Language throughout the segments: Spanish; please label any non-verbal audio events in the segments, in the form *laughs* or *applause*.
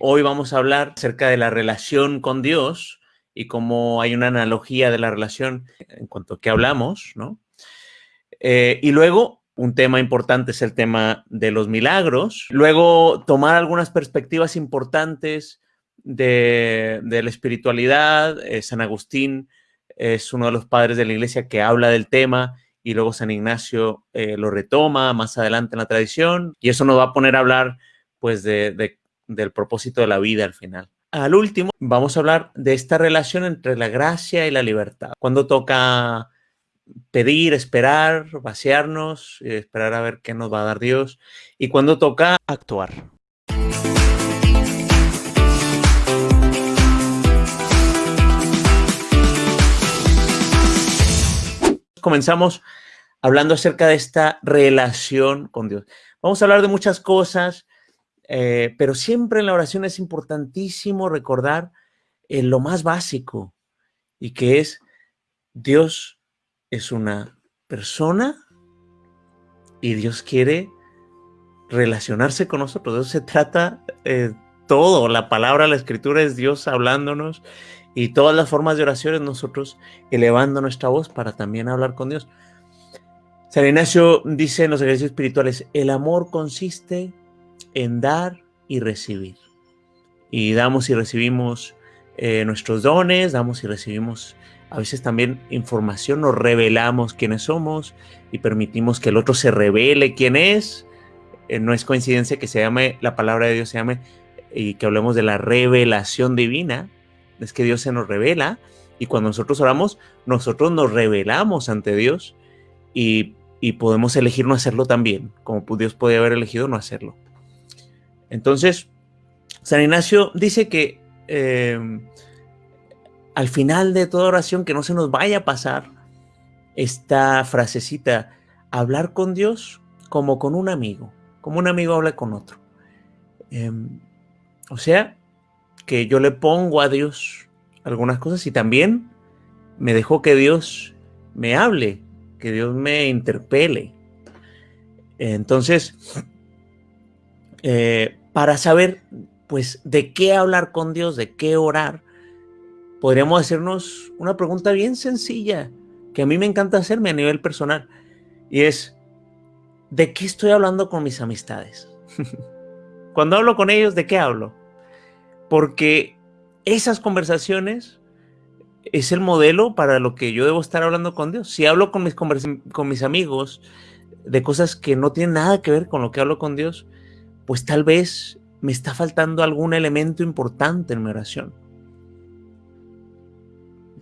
Hoy vamos a hablar acerca de la relación con Dios y cómo hay una analogía de la relación en cuanto a qué hablamos, ¿no? Eh, y luego, un tema importante es el tema de los milagros. Luego, tomar algunas perspectivas importantes de, la espiritualidad. Eh, San Agustín es uno de los padres de la iglesia que habla del tema y luego San Ignacio eh, lo retoma más adelante en la tradición y eso nos va a poner a hablar pues de, del propósito de la vida al final. Al último, vamos a hablar de esta relación entre la gracia y la libertad. Cuando toca pedir, esperar, vaciarnos, esperar a ver qué nos va a dar Dios y cuando toca actuar. Comenzamos hablando acerca de esta relación con Dios. Vamos a hablar de muchas cosas, eh, pero siempre en la oración es importantísimo recordar eh, lo más básico y que es Dios es una persona y Dios quiere relacionarse con nosotros. De eso se trata eh, todo. La palabra, la escritura es Dios hablándonos y todas las formas de oraciones nosotros elevando nuestra voz para también hablar con Dios. San Ignacio dice en los ejercicios espirituales, el amor consiste en dar y recibir. Y damos y recibimos eh, nuestros dones, damos y recibimos a veces también información, nos revelamos quiénes somos y permitimos que el otro se revele quién es. Eh, no es coincidencia que se llame, la palabra de Dios se llame y que hablemos de la revelación divina. Es que Dios se nos revela y cuando nosotros oramos, nosotros nos revelamos ante Dios y, y podemos elegir no hacerlo también, como Dios podía haber elegido no hacerlo. Entonces, San Ignacio dice que em, al final de toda oración, que no se nos vaya a pasar esta frasecita, hablar con Dios como con un amigo, como un amigo habla con otro. Em, o sea, que yo le pongo a Dios algunas cosas y también me dejo que Dios me hable, que Dios me interpele. Entonces, eh, para saber, pues, de qué hablar con Dios, de qué orar, podríamos hacernos una pregunta bien sencilla que a mí me encanta hacerme a nivel personal y es, ¿de qué estoy hablando con mis amistades? *laughs* Cuando hablo con ellos, ¿de qué hablo? Porque esas conversaciones es el modelo para lo que yo debo estar hablando con Dios. Si hablo con mis, con mis amigos de cosas que no tienen nada que ver con lo que hablo con Dios, pues tal vez me está faltando algún elemento importante en mi oración.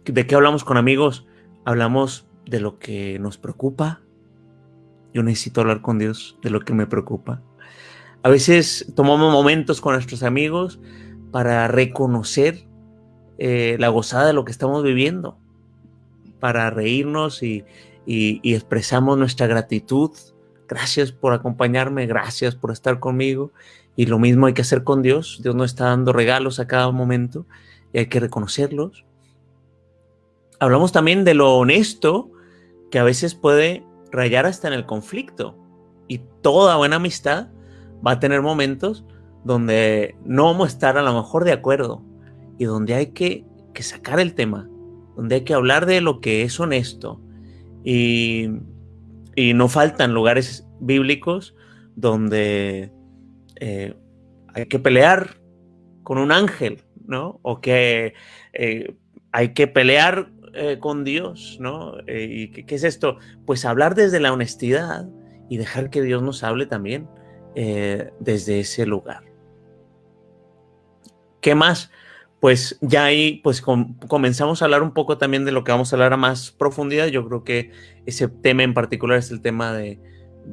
¿De qué hablamos con amigos? Hablamos de lo que nos preocupa. Yo necesito hablar con Dios de lo que me preocupa. A veces tomamos momentos con nuestros amigos para reconocer eh, la gozada de lo que estamos viviendo, para reírnos y, y expresamos nuestra gratitud Gracias por acompañarme, gracias por estar conmigo. Y lo mismo hay que hacer con Dios. Dios nos está dando regalos a cada momento y hay que reconocerlos. Hablamos también de lo honesto que a veces puede rayar hasta en el conflicto. Y toda buena amistad va a tener momentos donde no vamos a estar a lo mejor de acuerdo y donde hay que, que sacar el tema, donde hay que hablar de lo que es honesto. Y y no faltan lugares bíblicos donde eh, hay que pelear con un ángel, ¿no? O que eh, hay que pelear eh, con Dios, ¿no? ¿Y qué, es esto? Pues hablar desde la honestidad y dejar que Dios nos hable también desde ese lugar. ¿Qué más? Pues ya ahí pues comenzamos a hablar un poco también de lo que vamos a hablar a más profundidad. Yo creo que ese tema en particular es el tema de,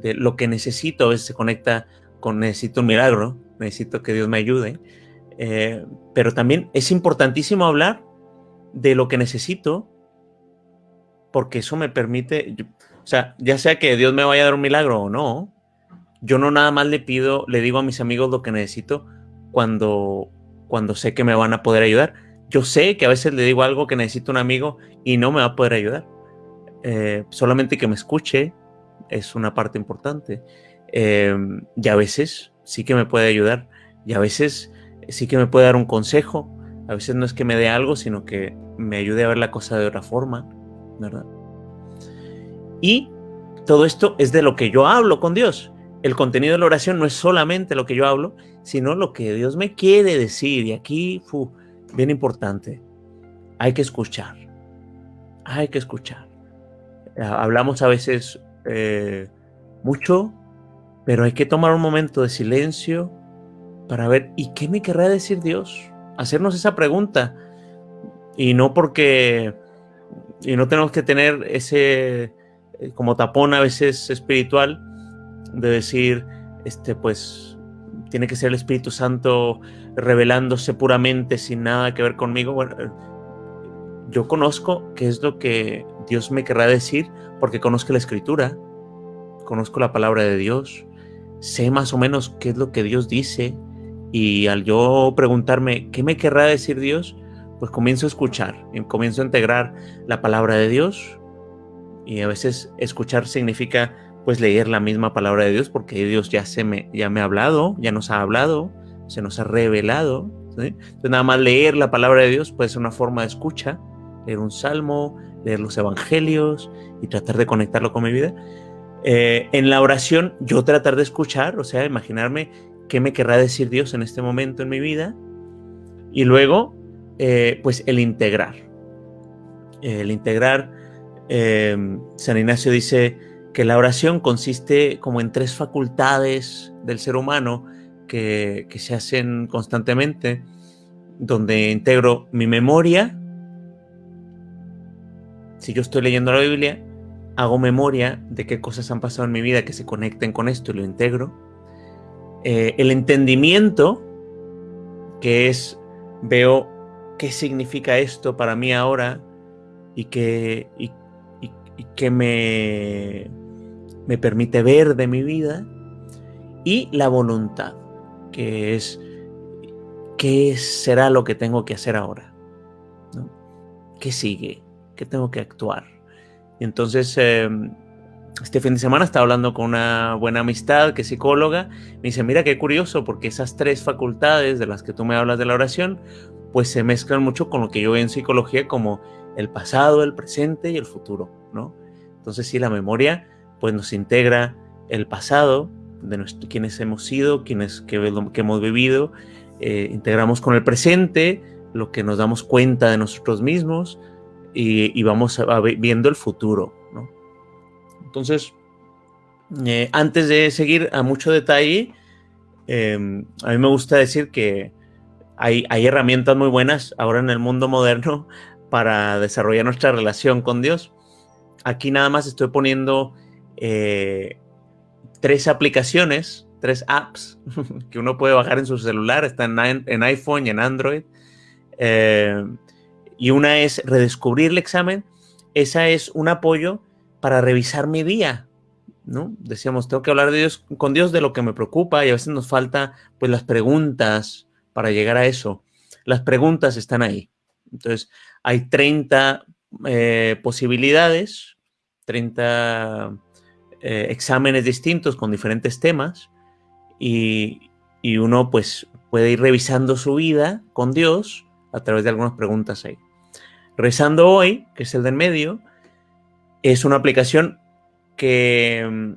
lo que necesito. A veces se conecta con necesito un milagro, necesito que Dios me ayude. Eh, pero también es importantísimo hablar de lo que necesito porque eso me permite, o sea, ya sea que Dios me vaya a dar un milagro o no, yo no nada más le pido, le digo a mis amigos lo que necesito cuando cuando sé que me van a poder ayudar. Yo sé que a veces le digo algo que necesito un amigo y no me va a poder ayudar. Eh, solamente que me escuche es una parte importante. Em, y a veces sí que me puede ayudar. Y a veces sí que me puede dar un consejo. A veces no es que me dé algo, sino que me ayude a ver la cosa de otra forma, ¿verdad? Y todo esto es de lo que yo hablo con Dios. El contenido de la oración no es solamente lo que yo hablo, sino lo que Dios me quiere decir. Y aquí, fu, bien importante, hay que escuchar. Hay que escuchar. Hablamos a veces eh, mucho, pero hay que tomar un momento de silencio para ver, ¿y qué me querrá decir Dios? Hacernos esa pregunta. Y no porque, y no tenemos que tener ese, eh, como tapón a veces espiritual, de decir, este, pues, tiene que ser el Espíritu Santo revelándose puramente sin nada que ver conmigo. Bueno, yo conozco qué es lo que Dios me querrá decir porque conozco la Escritura, conozco la palabra de Dios, sé más o menos qué es lo que Dios dice y al yo preguntarme qué me querrá decir Dios, pues comienzo a escuchar, comienzo a integrar la palabra de Dios y a veces escuchar significa pues leer la misma palabra de Dios porque Dios ya, se me, ya me ha hablado, ya nos ha hablado, se nos ha revelado. Entonces nada más leer la palabra de Dios puede ser una forma de escucha, leer un salmo, leer los evangelios y tratar de conectarlo con mi vida. Eh, en la oración yo tratar de escuchar, o sea, imaginarme qué me querrá decir Dios en este momento en mi vida y luego eh, pues el integrar. El integrar, eh, San Ignacio dice que la oración consiste como en tres facultades del ser humano que, que se hacen constantemente, donde integro mi memoria, si yo estoy leyendo la Biblia, hago memoria de qué cosas han pasado en mi vida que se conecten con esto y lo integro. Eh, el entendimiento, que es, veo qué significa esto para mí ahora y que, y, que me, me permite ver de mi vida. Y la voluntad, que es qué será lo que tengo que hacer ahora. ¿Qué sigue? ¿Qué tengo que actuar? Y entonces, em, este fin de semana estaba hablando con una buena amistad que es psicóloga. Me dice, mira qué curioso, porque esas tres facultades de las que tú me hablas de la oración, pues se mezclan mucho con lo que yo veo en psicología como el pasado, el presente y el futuro, ¿no? Entonces, sí, la memoria, pues nos integra el pasado, de quienes hemos sido, quienes que, hemos vivido, eh, integramos con el presente, lo que nos damos cuenta de nosotros mismos, y, vamos viendo el futuro. ¿no? Entonces, eh, antes de seguir a mucho detalle, em, a mí me gusta decir que hay, hay, herramientas muy buenas ahora en el mundo moderno *laughs* para desarrollar nuestra relación con Dios. Aquí nada más estoy poniendo eh, tres aplicaciones, tres apps *laughs* que uno puede bajar en su celular, están en, iPhone y en Android. Eh, y una es redescubrir el examen, esa es un apoyo para revisar mi día, ¿no? Decíamos, tengo que hablar de Dios, con Dios de lo que me preocupa y a veces nos falta pues las preguntas para llegar a eso. Las preguntas están ahí. Entonces, hay 30 eh, posibilidades, 30 eh, exámenes distintos con diferentes temas y, y uno pues puede ir revisando su vida con Dios a través de algunas preguntas ahí. Rezando hoy, que es el del medio, es una aplicación que, mm,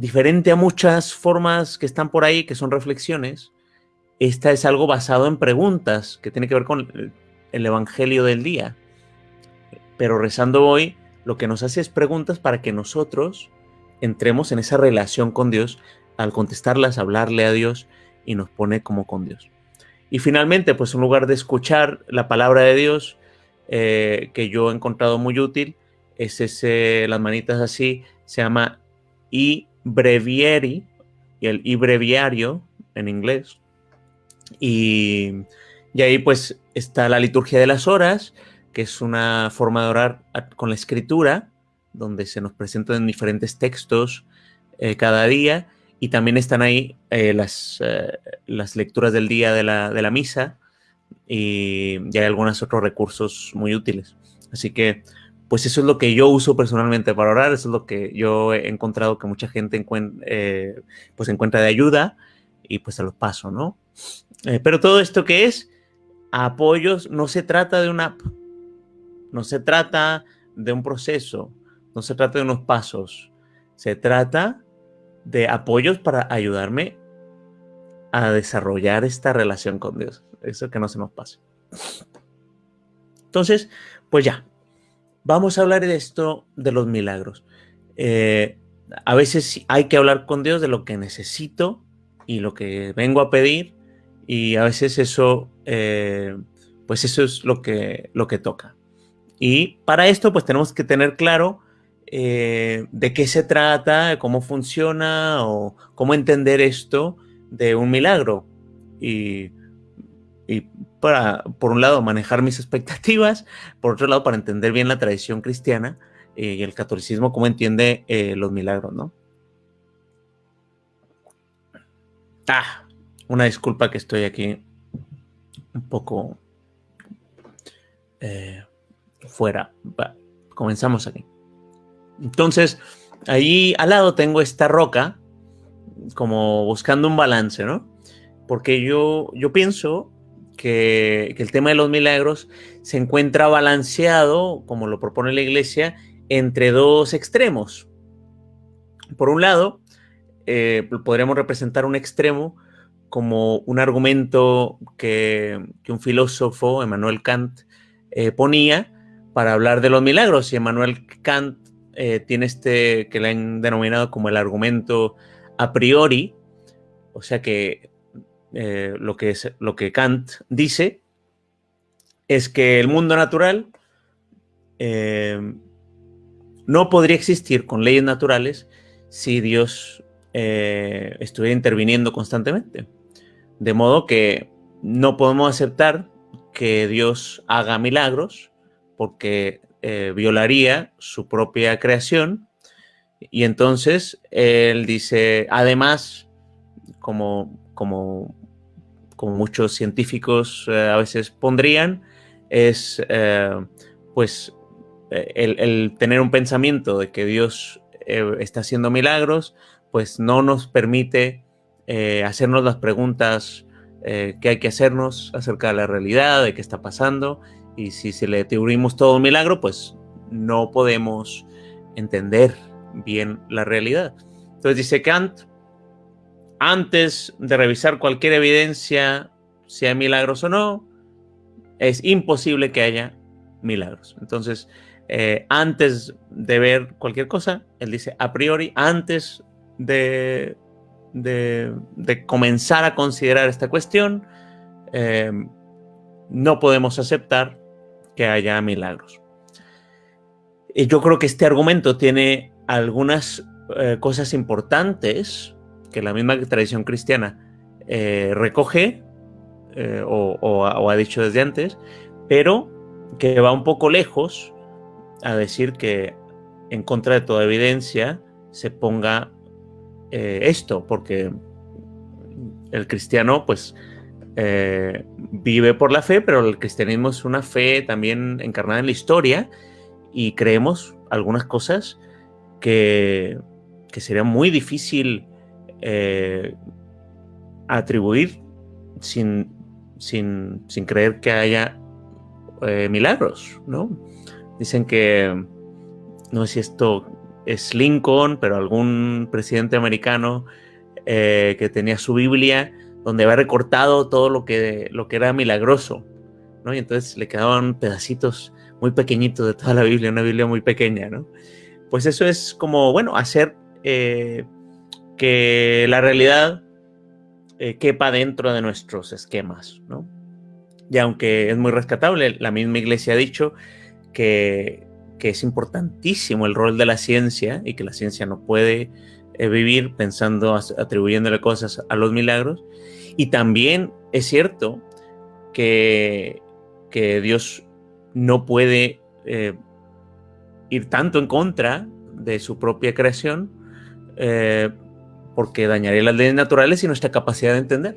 diferente a muchas formas que están por ahí, que son reflexiones, esta es algo basado en preguntas, que tiene que ver con el Evangelio del día. Pero rezando hoy, lo que nos hace es preguntas para que nosotros entremos en esa relación con Dios, al contestarlas, hablarle a Dios y nos pone como con Dios. Y finalmente, pues un lugar de escuchar la palabra de Dios, eh, que yo he encontrado muy útil es ese, las manitas así, se llama e-breviary, y el e-breviario en inglés. Y, y ahí pues está la liturgia de las horas, que es una forma de orar con la escritura, donde se nos presentan diferentes textos eh, cada día, y también están ahí eh, las, las lecturas del día de la, de la misa, y, hay algunos otros recursos muy útiles. Así que, pues eso es lo que yo uso personalmente para orar, eso es lo que yo he encontrado que mucha gente eh, pues encuentra de ayuda y pues se los paso, ¿no? Eh, pero todo esto que es apoyos, no se trata de una app, no se trata de un proceso, no se trata de unos pasos, se trata de apoyos para ayudarme a desarrollar esta relación con Dios. Eso que no se nos pase. Entonces, pues ya, vamos a hablar de esto de los milagros. Eh, a veces hay que hablar con Dios de lo que necesito y lo que vengo a pedir y a veces eso, eh, pues eso es lo que, lo que toca. Y para esto, pues tenemos que tener claro eh, de qué se trata, cómo funciona o cómo entender esto de un milagro. Y, para, por un lado, manejar mis *laughs* expectativas, por otro lado, para entender bien la tradición cristiana eh, y el catolicismo, cómo entiende los milagros, ¿no? Ah, una disculpa que estoy aquí un poco eh, fuera. comenzamos aquí. Entonces, ahí al lado tengo esta roca, como buscando un balance, ¿no? Porque yo, yo pienso que, que el tema de los milagros se encuentra balanceado, como lo propone la iglesia, entre dos extremos. Por un lado, eh, podríamos representar un extremo como un argumento que, un filósofo, Emmanuel Kant, eh, ponía para hablar de los milagros. Y Emmanuel Kant eh, tiene este que le han denominado como el argumento a priori, o sea que, lo, que es, lo que Kant dice es que el mundo natural no podría existir con leyes naturales si Dios eh, estuviera interviniendo constantemente. De modo que no podemos aceptar que Dios haga milagros porque eh, violaría su propia creación. Y entonces él dice, además, como, como, como muchos científicos eh, a veces pondrían, es pues el, tener un pensamiento de que Dios está haciendo milagros pues no nos permite eh, hacernos las preguntas eh, que hay que hacernos acerca de la realidad, de qué está pasando, y si se le atribuimos todo un milagro, pues no podemos entender bien la realidad. Entonces dice Kant, antes de revisar cualquier evidencia, hay milagros o no, es imposible que haya milagros. Entonces, eh, antes de ver cualquier cosa, él dice a priori, antes de, comenzar a considerar esta cuestión, em, no podemos aceptar que haya milagros. Y yo creo que este argumento tiene algunas eh, cosas importantes que la misma tradición cristiana eh, recoge eh, o, ha dicho desde antes, pero que va un poco lejos a decir que en contra de toda evidencia se ponga esto, porque el cristiano pues eh, vive por la fe, pero el cristianismo es una fe también encarnada en la historia y creemos algunas cosas que, que sería muy difícil eh, atribuir sin, sin, sin, creer que haya milagros, ¿no? Dicen que, no sé si esto es Lincoln, pero algún presidente americano eh, que tenía su Biblia donde había recortado todo lo que, lo que era milagroso, ¿no? Y entonces le quedaban pedacitos muy pequeñitos de toda la Biblia, una Biblia muy pequeña, ¿no? Pues eso es como, bueno, hacer eh, que la realidad eh, quepa dentro de nuestros esquemas, ¿no? Y aunque es muy rescatable, la misma iglesia ha dicho que que es importantísimo el rol de la ciencia y que la ciencia no puede eh, vivir pensando, atribuyéndole cosas a los milagros. Y también es cierto que, que Dios no puede eh, ir tanto en contra de su propia creación eh, porque dañaría las leyes naturales y nuestra capacidad de entender.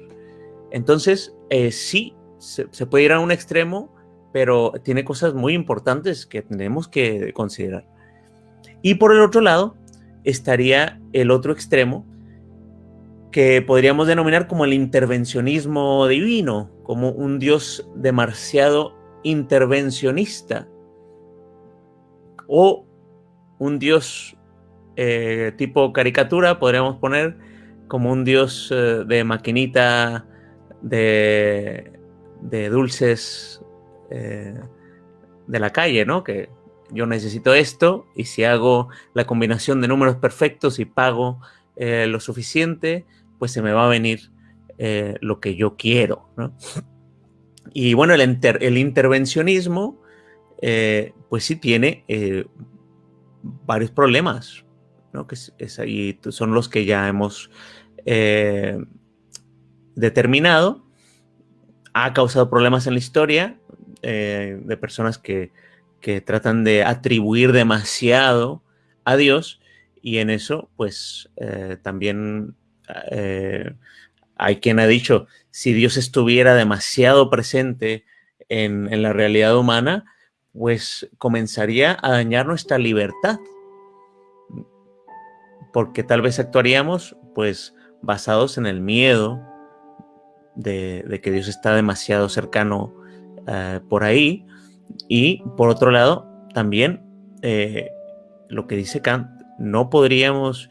Entonces, sí, se, se, puede ir a un extremo pero tiene cosas muy importantes que tenemos que considerar. Y por el otro lado estaría el otro extremo, que podríamos denominar como el intervencionismo divino, como un Dios demasiado intervencionista, o un Dios eh, tipo caricatura, podríamos poner como un Dios eh, de maquinita de, dulces eh, de la calle, ¿no? Que yo necesito esto y si hago la combinación de números perfectos y pago lo suficiente, pues se me va a venir lo que yo quiero, Y bueno, el, el intervencionismo, pues sí tiene varios problemas, que es, ahí, son los que ya hemos eh, determinado. Ha causado problemas en la historia eh, de personas que, tratan de atribuir demasiado a Dios y en eso, pues eh, también hay quien ha dicho, si Dios estuviera demasiado presente en, en la realidad humana, pues comenzaría a dañar nuestra libertad. Porque tal vez actuaríamos pues basados en el miedo de, que Dios está demasiado cercano eh, por ahí y por otro lado también eh, lo que dice Kant, no podríamos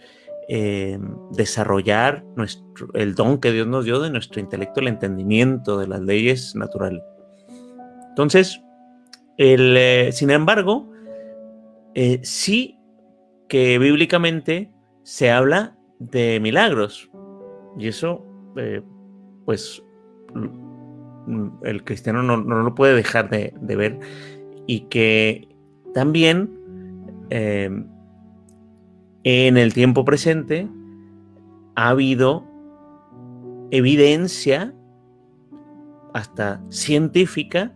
eh, desarrollar nuestro, el don que Dios nos dio de nuestro intelecto, el entendimiento de las leyes naturales. Entonces, el, sin embargo, sí que bíblicamente se habla de milagros. Y eso, eh, pues, el cristiano no, lo puede dejar de, ver. Y que también eh, en el tiempo presente ha habido evidencia hasta científica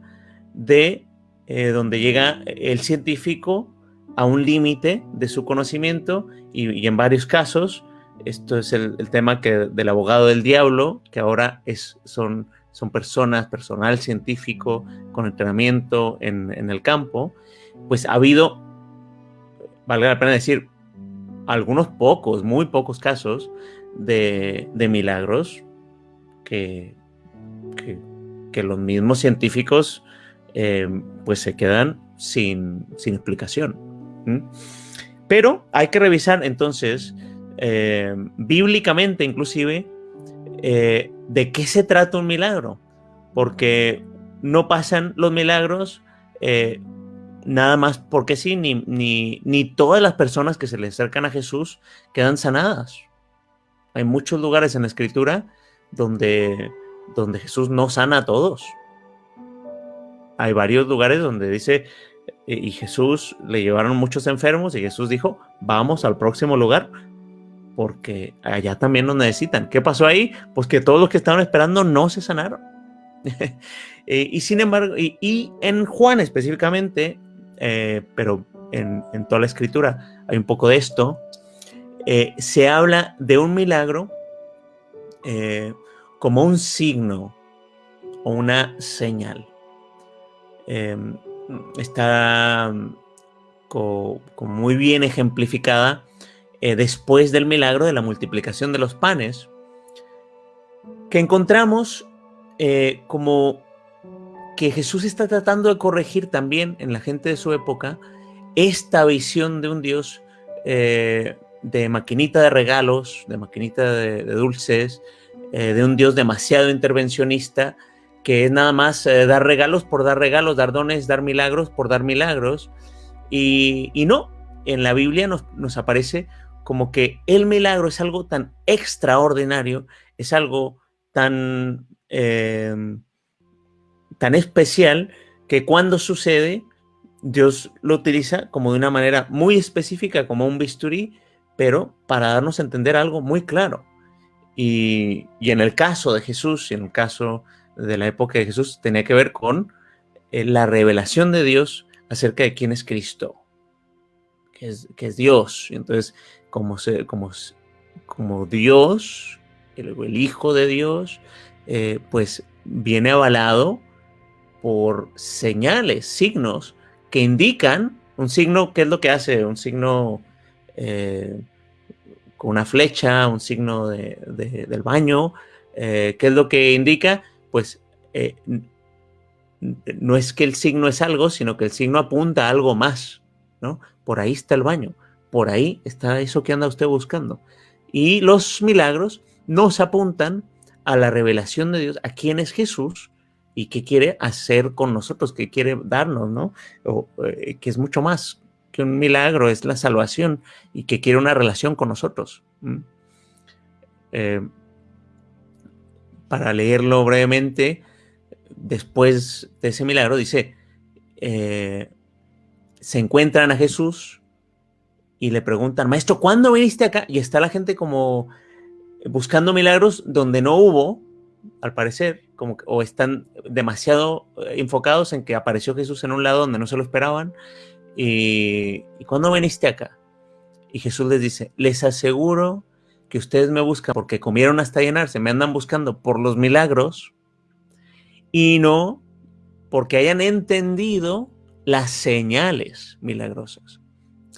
de eh, donde llega el científico a un límite de su conocimiento y, en varios casos, esto es el, tema que, del abogado del diablo, que ahora es, son, son personas, personal científico con entrenamiento en, el campo, pues ha habido, valga la pena decir, algunos pocos, muy pocos casos de, milagros que, que, los mismos científicos eh, pues se quedan sin, sin explicación. Pero hay que revisar entonces, eh, bíblicamente inclusive, eh, de qué se trata un milagro. Porque no pasan los milagros eh, nada más porque sí, ni, ni, todas las personas que se le acercan a Jesús quedan sanadas. Hay muchos lugares en la escritura donde, donde Jesús no sana a todos. Hay varios lugares donde dice, y Jesús le llevaron muchos enfermos y Jesús dijo, vamos al próximo lugar porque allá también nos necesitan. ¿Qué pasó ahí? Pues que todos los que estaban esperando no se sanaron. *laughs* Eh, y sin embargo, y, en Juan específicamente, eh, pero en, toda la escritura hay un poco de esto, eh, se habla de un milagro como un signo o una señal. Em, está muy bien ejemplificada eh, después del milagro de la multiplicación de los panes, que encontramos eh, como que Jesús está tratando de corregir también en la gente de su época esta visión de un Dios eh, de maquinita de regalos, de maquinita de dulces, de un Dios demasiado intervencionista, que es nada más dar regalos por dar regalos, dar dones, dar milagros por dar milagros. Y, no, en la Biblia nos, aparece como que el milagro es algo tan extraordinario, es algo tan, em, tan especial que cuando sucede, Dios lo utiliza como de una manera muy específica, como un bisturí, pero para darnos a entender algo muy claro. Y, y en el caso de Jesús, y en el caso de la época de Jesús tenía que ver con eh, la revelación de Dios acerca de quién es Cristo, que es, que es Dios. entonces, como, como, como Dios, el, Hijo de Dios, eh, pues viene avalado por señales, signos que indican, un signo, ¿qué es lo que hace? Un signo, eh, con una flecha, un signo del baño. ¿Qué es lo que indica? Pues no es que el signo es algo, sino que el signo apunta a algo más, ¿no? Por ahí está el baño, por ahí está eso que anda usted buscando. Y los milagros nos apuntan a la revelación de Dios, a quién es Jesús y qué quiere hacer con nosotros, qué quiere darnos, ¿no? O, eh, que es mucho más que un milagro, es la salvación y que quiere una relación con nosotros. Eh, para leerlo brevemente, después de ese milagro, dice, eh, se encuentran a Jesús y le preguntan, maestro, ¿cuándo viniste acá? Y está la gente como buscando milagros donde no hubo, al parecer, como o están demasiado eh, enfocados en que apareció Jesús en un lado donde no se lo esperaban. Y, ¿y cuándo viniste acá? Y Jesús les dice, les aseguro que ustedes me buscan porque comieron hasta llenarse, me andan buscando por los milagros y no porque hayan entendido las señales milagrosas.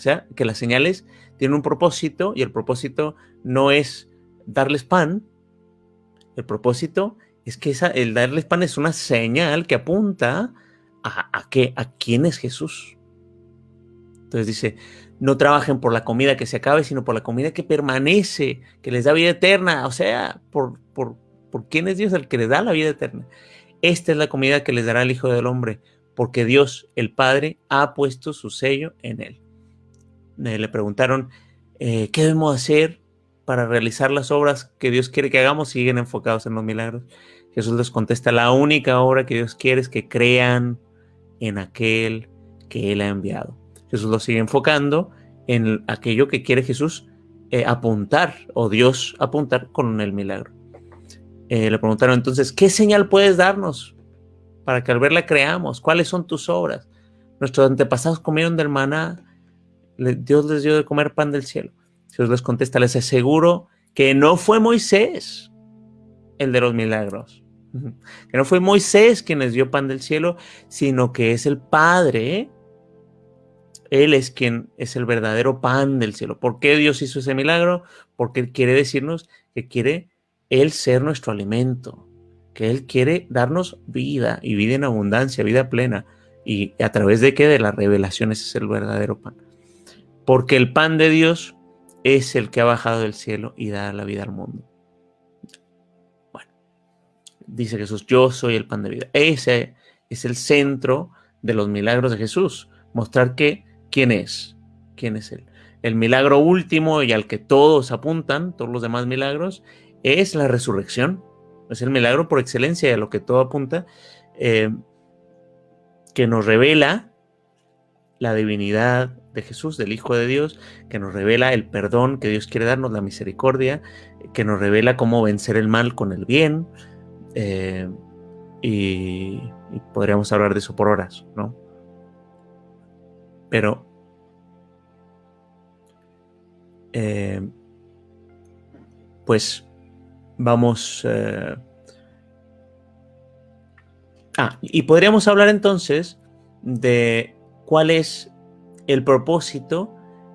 O sea, que las señales tienen un propósito y el propósito no es darles pan, el propósito es que esa, el darles pan es una señal que apunta a, que, a quién es Jesús. Entonces dice, no trabajen por la comida que se acabe, sino por la comida que permanece, que les da vida eterna, o sea, por, por, por quién es Dios el que les da la vida eterna. Esta es la comida que les dará el Hijo del Hombre, porque Dios, el Padre, ha puesto su sello en él. Eh, le preguntaron, eh, ¿qué debemos hacer para realizar las obras que Dios quiere que hagamos? Siguen enfocados en los milagros. Jesús les contesta, la única obra que Dios quiere es que crean en aquel que Él ha enviado. Jesús lo sigue enfocando en aquello que quiere Jesús eh, apuntar o Dios apuntar con el milagro. Le preguntaron entonces, ¿qué señal puedes darnos para que al verla creamos? ¿Cuáles son tus obras? Nuestros antepasados comieron del maná, Dios les dio de comer pan del cielo. Jesús les contesta, les aseguro que no fue Moisés el de los milagros, *laughs* que no fue Moisés quien les dio pan del cielo, sino que es el Padre. Él es quien es el verdadero pan del cielo. ¿Por qué Dios hizo ese milagro? Porque Él quiere decirnos que quiere él ser nuestro alimento, que Él quiere darnos vida y vida en abundancia, vida plena. ¿Y a través de qué? De las revelaciones es el verdadero pan. Porque el pan de Dios es el que ha bajado del cielo y da la vida al mundo. Bueno, dice Jesús, yo soy el pan de vida. Ese es el centro de los milagros de Jesús. Mostrar que, ¿quién es? ¿Quién es Él? El milagro último y al que todos apuntan, todos los demás milagros, es la resurrección. Es el milagro por excelencia de lo que todo apunta, eh, que nos revela la divinidad de Jesús, del Hijo de Dios, que nos revela el perdón que Dios quiere darnos, la misericordia, que nos revela cómo vencer el mal con el bien. Eh, y, podríamos hablar de eso por horas, ¿no? Pero eh, pues vamos... Eh, ah, y podríamos hablar entonces de cuál es el propósito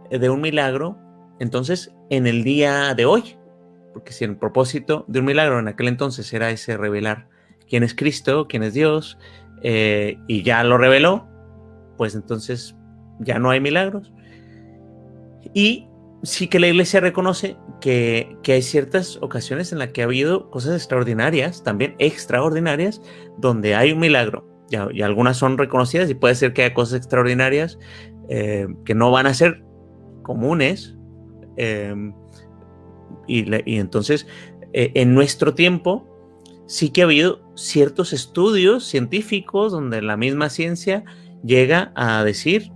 de un milagro, entonces, en el día de hoy. Porque si el propósito de un milagro en aquel entonces era ese revelar quién es Cristo, quién es Dios, eh, y ya lo reveló, pues entonces ya no hay milagros. Y sí que la iglesia reconoce que, hay ciertas ocasiones en las que ha habido cosas extraordinarias, también extraordinarias, donde hay un milagro. Y, algunas son reconocidas y puede ser que haya cosas extraordinarias eh, que no van a ser comunes. Em, y, entonces, eh, en nuestro tiempo, sí que ha habido ciertos estudios científicos donde la misma ciencia llega a decir,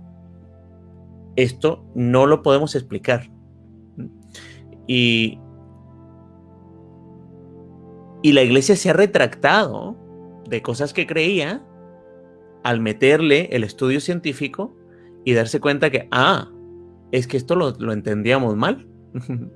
esto no lo podemos explicar. Y, la iglesia se ha retractado de cosas que creía al meterle el estudio científico y darse cuenta que, ah, es que esto lo, entendíamos mal. *laughs*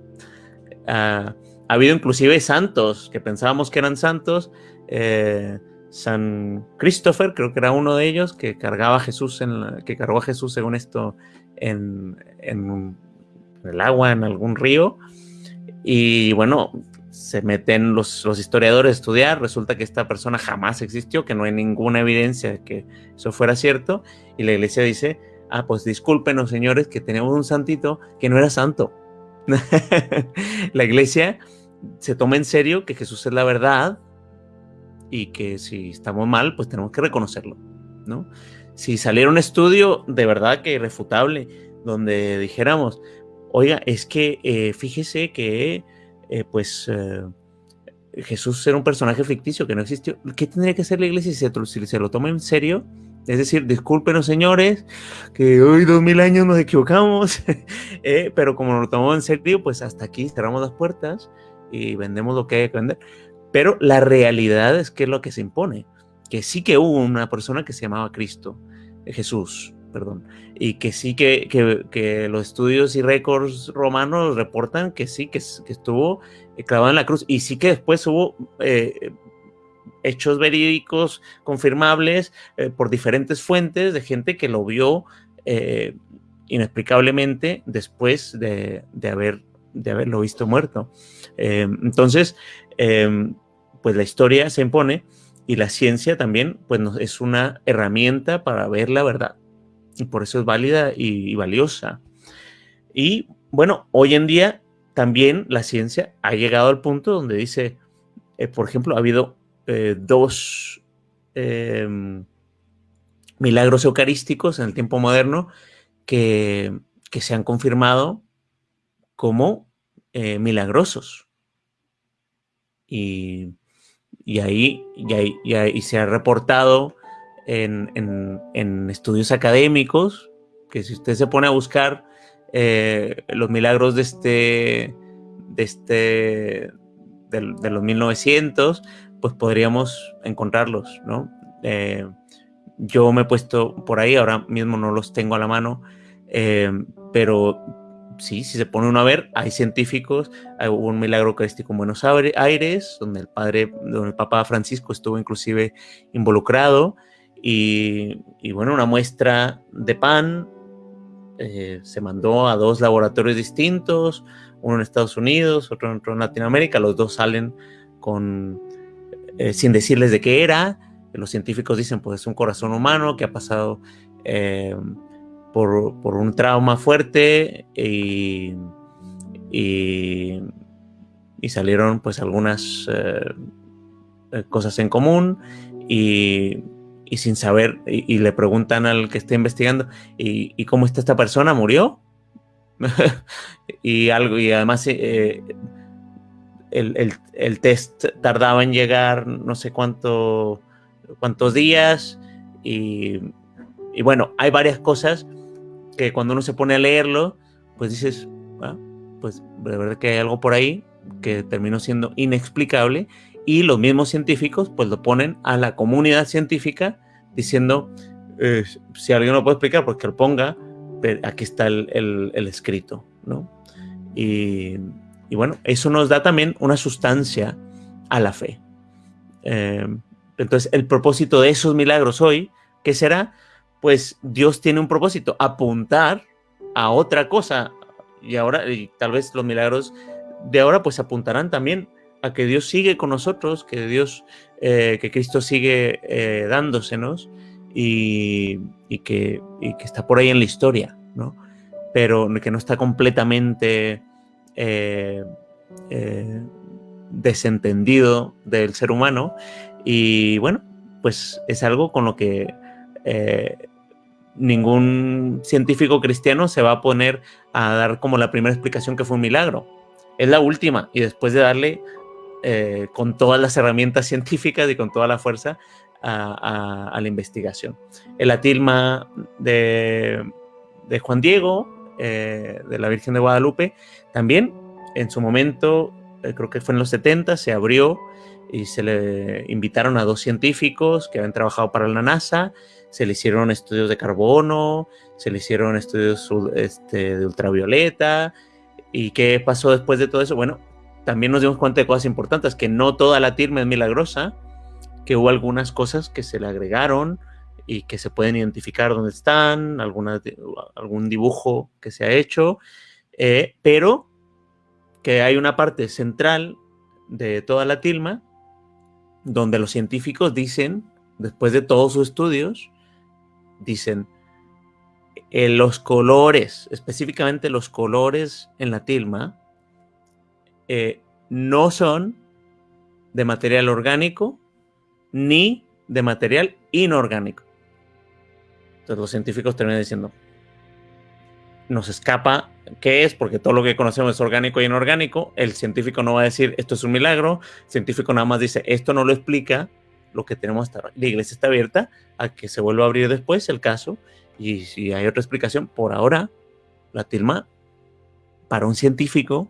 Ah, ha habido inclusive santos que pensábamos que eran santos. Eh, San Christopher, creo que era uno de ellos, que cargaba a Jesús en que cargó a Jesús según esto en, el agua, en algún río. Y bueno, se meten los, los, historiadores a estudiar, resulta que esta persona jamás existió, que no hay ninguna evidencia de que eso fuera cierto, y la iglesia dice, ah, pues discúlpenos señores, que tenemos un santito que no era santo. *laughs* la iglesia se toma en serio que Jesús es la verdad y que si estamos mal, pues tenemos que reconocerlo, ¿no? Si saliera un estudio de verdad que irrefutable, donde dijéramos, oiga, es que eh, fíjese que eh, pues eh, Jesús era un personaje ficticio que no existió. ¿Qué tendría que hacer la iglesia si se, lo toma en serio? Es decir, discúlpenos señores, que hoy dos mil años nos equivocamos, *laughs* eh, pero como lo tomamos en serio, pues hasta aquí cerramos las puertas y vendemos lo que hay que vender. Pero la realidad es que es lo que se impone, que sí que hubo una persona que se llamaba Cristo, Jesús, perdón, y que sí que, que, los estudios y récords romanos reportan que sí, que, estuvo clavado en la cruz, y sí que después hubo eh, hechos verídicos confirmables eh, por diferentes fuentes de gente que lo vio eh, inexplicablemente después de, de, haber, de haberlo visto muerto. entonces, pues la historia se impone y la ciencia también pues, es una herramienta para ver la verdad y por eso es válida y, valiosa. Y bueno, hoy en día también la ciencia ha llegado al punto donde dice, eh, por ejemplo, ha habido eh, dos em, milagros eucarísticos en el tiempo moderno que, que se han confirmado como eh, milagrosos. Y, y ahí, y ahí se ha reportado en, estudios académicos, que si usted se pone a buscar eh, los milagros de este, de este, de, los 1900, pues podríamos encontrarlos, ¿no? Eh, yo me he puesto por ahí, ahora mismo no los tengo a la mano, eh, pero sí, si se pone uno a ver, hay científicos, hubo un milagro eucarístico en Buenos Aires, donde el padre, donde el Papa Francisco estuvo inclusive involucrado, y, bueno, una muestra de pan eh, se mandó a dos laboratorios distintos, uno en Estados Unidos, otro, en Latinoamérica, los dos salen con, eh, sin decirles de qué era, los científicos dicen pues es un corazón humano que ha pasado eh, por, un trauma fuerte y, y, salieron pues algunas cosas en común y y sin saber, y, le preguntan al que está investigando, ¿y, cómo está esta persona? ¿Murió? *laughs* y algo, y además eh, el, test tardaba en llegar no sé cuánto, cuántos días, y, y, bueno, hay varias cosas que cuando uno se pone a leerlo, pues dices, ah, pues de verdad que hay algo por ahí que terminó siendo inexplicable y los mismos científicos pues lo ponen a la comunidad científica diciendo, eh, si alguien no puede explicar, pues que lo ponga, aquí está el, escrito, ¿no? Y, bueno, eso nos da también una sustancia a la fe. Eh, entonces, el propósito de esos milagros hoy, ¿qué será? Pues Dios tiene un propósito, apuntar a otra cosa. Y ahora, y tal vez los milagros de ahora, pues apuntarán también a que Dios sigue con nosotros, que Dios, eh, que Cristo sigue eh, dándosenos y, que, está por ahí en la historia, ¿no? Pero que no está completamente eh, desentendido del ser humano. Y bueno, pues es algo con lo que ningún científico cristiano se va a poner a dar como la primera explicación que fue un milagro. Es la última y después de darle eh, con todas las herramientas *laughs* científicas y con toda la fuerza a, la investigación. El atilma de, Juan Diego, eh, de la Virgen de Guadalupe, también en su momento, eh, creo que fue en los 70, se abrió y se le invitaron a dos científicos que habían trabajado para la NASA, se le hicieron estudios de carbono, se le hicieron estudios este, de ultravioleta. ¿Y qué pasó después de todo eso? Bueno, también nos dimos cuenta de cosas importantes, que no toda la TIRME es milagrosa, que hubo algunas cosas que se le agregaron y que se pueden identificar dónde están, algún dibujo que se ha hecho, eh, pero que hay una parte central de toda la tilma donde los científicos dicen, después de todos sus estudios, dicen, eh, los colores, específicamente los colores en la tilma, eh, no son de material orgánico ni de material inorgánico. Entonces los científicos terminan diciendo, nos escapa qué es, porque todo lo que conocemos es orgánico y inorgánico. El científico no va a decir esto es un milagro. El científico nada más dice esto no lo explica lo que tenemos hasta ahora. La iglesia está abierta a que se vuelva a abrir después el caso. Y si hay otra explicación, por ahora, la tilma, para un científico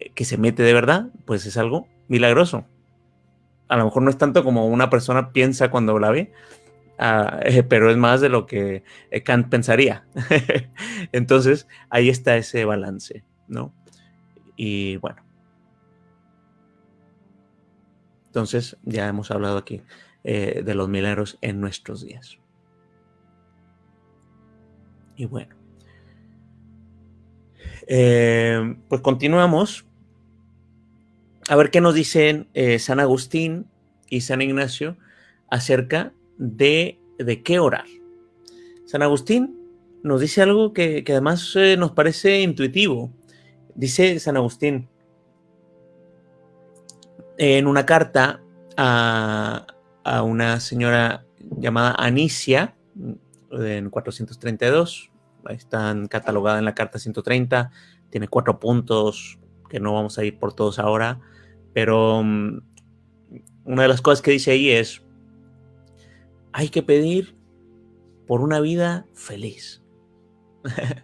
eh, que se mete de verdad, pues es algo milagroso. A lo mejor no es tanto como una persona piensa cuando la ve, Ah, pero es más de lo que eh, Kant pensaría. *laughs* Entonces, ahí está ese balance, ¿no? Y bueno. Entonces, ya hemos hablado aquí eh, de los milagros en nuestros días. Y bueno. Eh, pues continuamos. A ver qué nos dicen San Agustín y San Ignacio acerca de, de qué orar. San Agustín nos dice algo que, además eh, nos parece intuitivo. Dice San Agustín en una carta a, a una señora llamada Anicia, en 432, están catalogada en la carta 130, tiene cuatro puntos que no vamos a ir por todos ahora, pero mm, una de las cosas que dice ahí es, hay que pedir por una vida feliz. *laughs*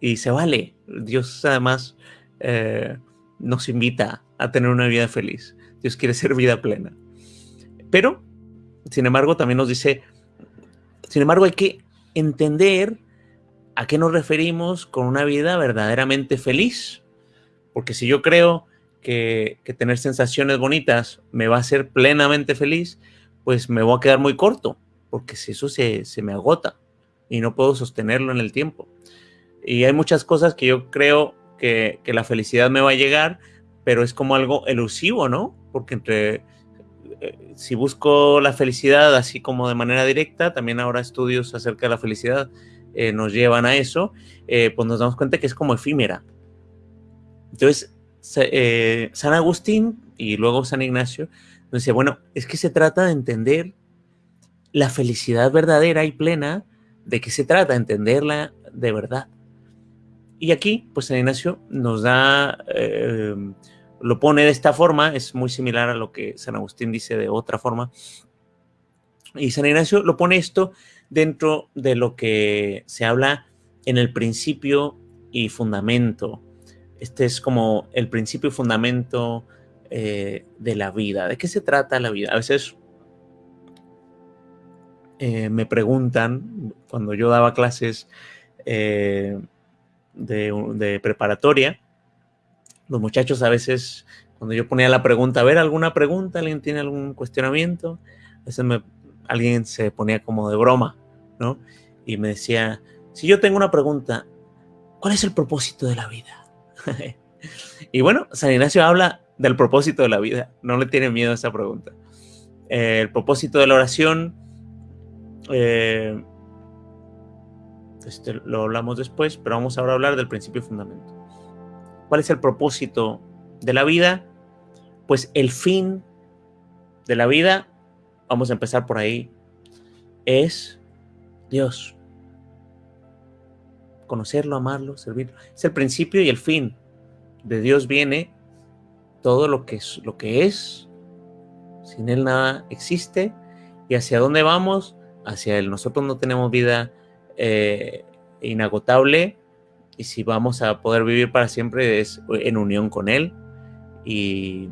y se vale. Dios además eh, nos invita a tener una vida feliz. Dios quiere ser vida plena. Pero, sin embargo, también nos dice, sin embargo, hay que entender a qué nos referimos con una vida verdaderamente feliz. Porque si yo creo que, que tener sensaciones bonitas me va a hacer plenamente feliz, pues me voy a quedar muy corto, porque si eso se, me agota y no puedo sostenerlo en el tiempo. Y hay muchas cosas que yo creo que, la felicidad me va a llegar, pero es como algo elusivo, ¿no? Porque entre, eh, si busco la felicidad así como de manera directa, también ahora estudios acerca de la felicidad eh, nos llevan a eso, eh, pues nos damos cuenta que es como efímera. Entonces, San Agustín y luego San Ignacio entonces, bueno, es que se trata de entender la felicidad verdadera y plena, de qué se trata, entenderla de verdad. Y aquí, pues San Ignacio nos da, em, lo pone de esta forma, es muy similar a lo que San Agustín dice de otra forma. Y San Ignacio lo pone esto dentro de lo que se habla en el principio y fundamento. Este es como el principio y fundamento eh, de la vida. ¿De qué se trata la vida? A veces eh, me preguntan, cuando yo daba clases eh, de, preparatoria, los muchachos a veces, cuando yo ponía la pregunta, a ver, ¿alguna pregunta? ¿Alguien tiene algún cuestionamiento? A veces alguien se ponía como de broma, ¿no? Y me decía, si yo tengo una pregunta, ¿cuál es el propósito de la vida? *laughs* y bueno, San Ignacio habla del propósito de la vida. No le tiene miedo a esa pregunta. Eh, el propósito de la oración, eh, este, lo hablamos después, pero vamos ahora a hablar del principio fundamento. ¿Cuál es el propósito de la vida? Pues el fin de la vida, vamos a empezar por ahí, es Dios. Conocerlo, amarlo, servirlo. Es el principio y el fin. De Dios viene todo lo que es, lo que es. Sin Él nada existe. ¿Y hacia dónde vamos? Hacia Él. Nosotros no tenemos vida eh, inagotable y si vamos a poder vivir para siempre es en unión con Él. Y,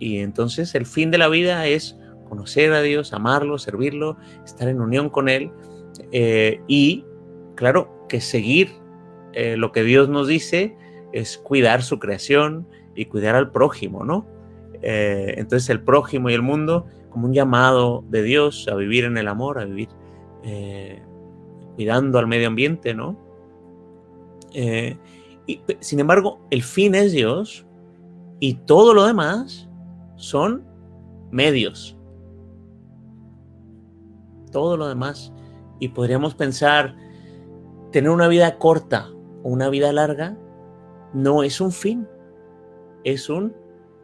entonces el fin de la vida es conocer a Dios, amarlo, servirlo, estar en unión con Él eh, y, claro, que seguir eh, lo que Dios nos dice es cuidar su creación, y cuidar al prójimo, ¿no? Eh, entonces el prójimo y el mundo como un llamado de Dios a vivir en el amor, a vivir eh, cuidando al medio ambiente, ¿no? Eh, y, sin embargo, el fin es Dios y todo lo demás son medios. Todo lo demás. Y podríamos pensar, tener una vida corta o una vida larga no es un fin, es un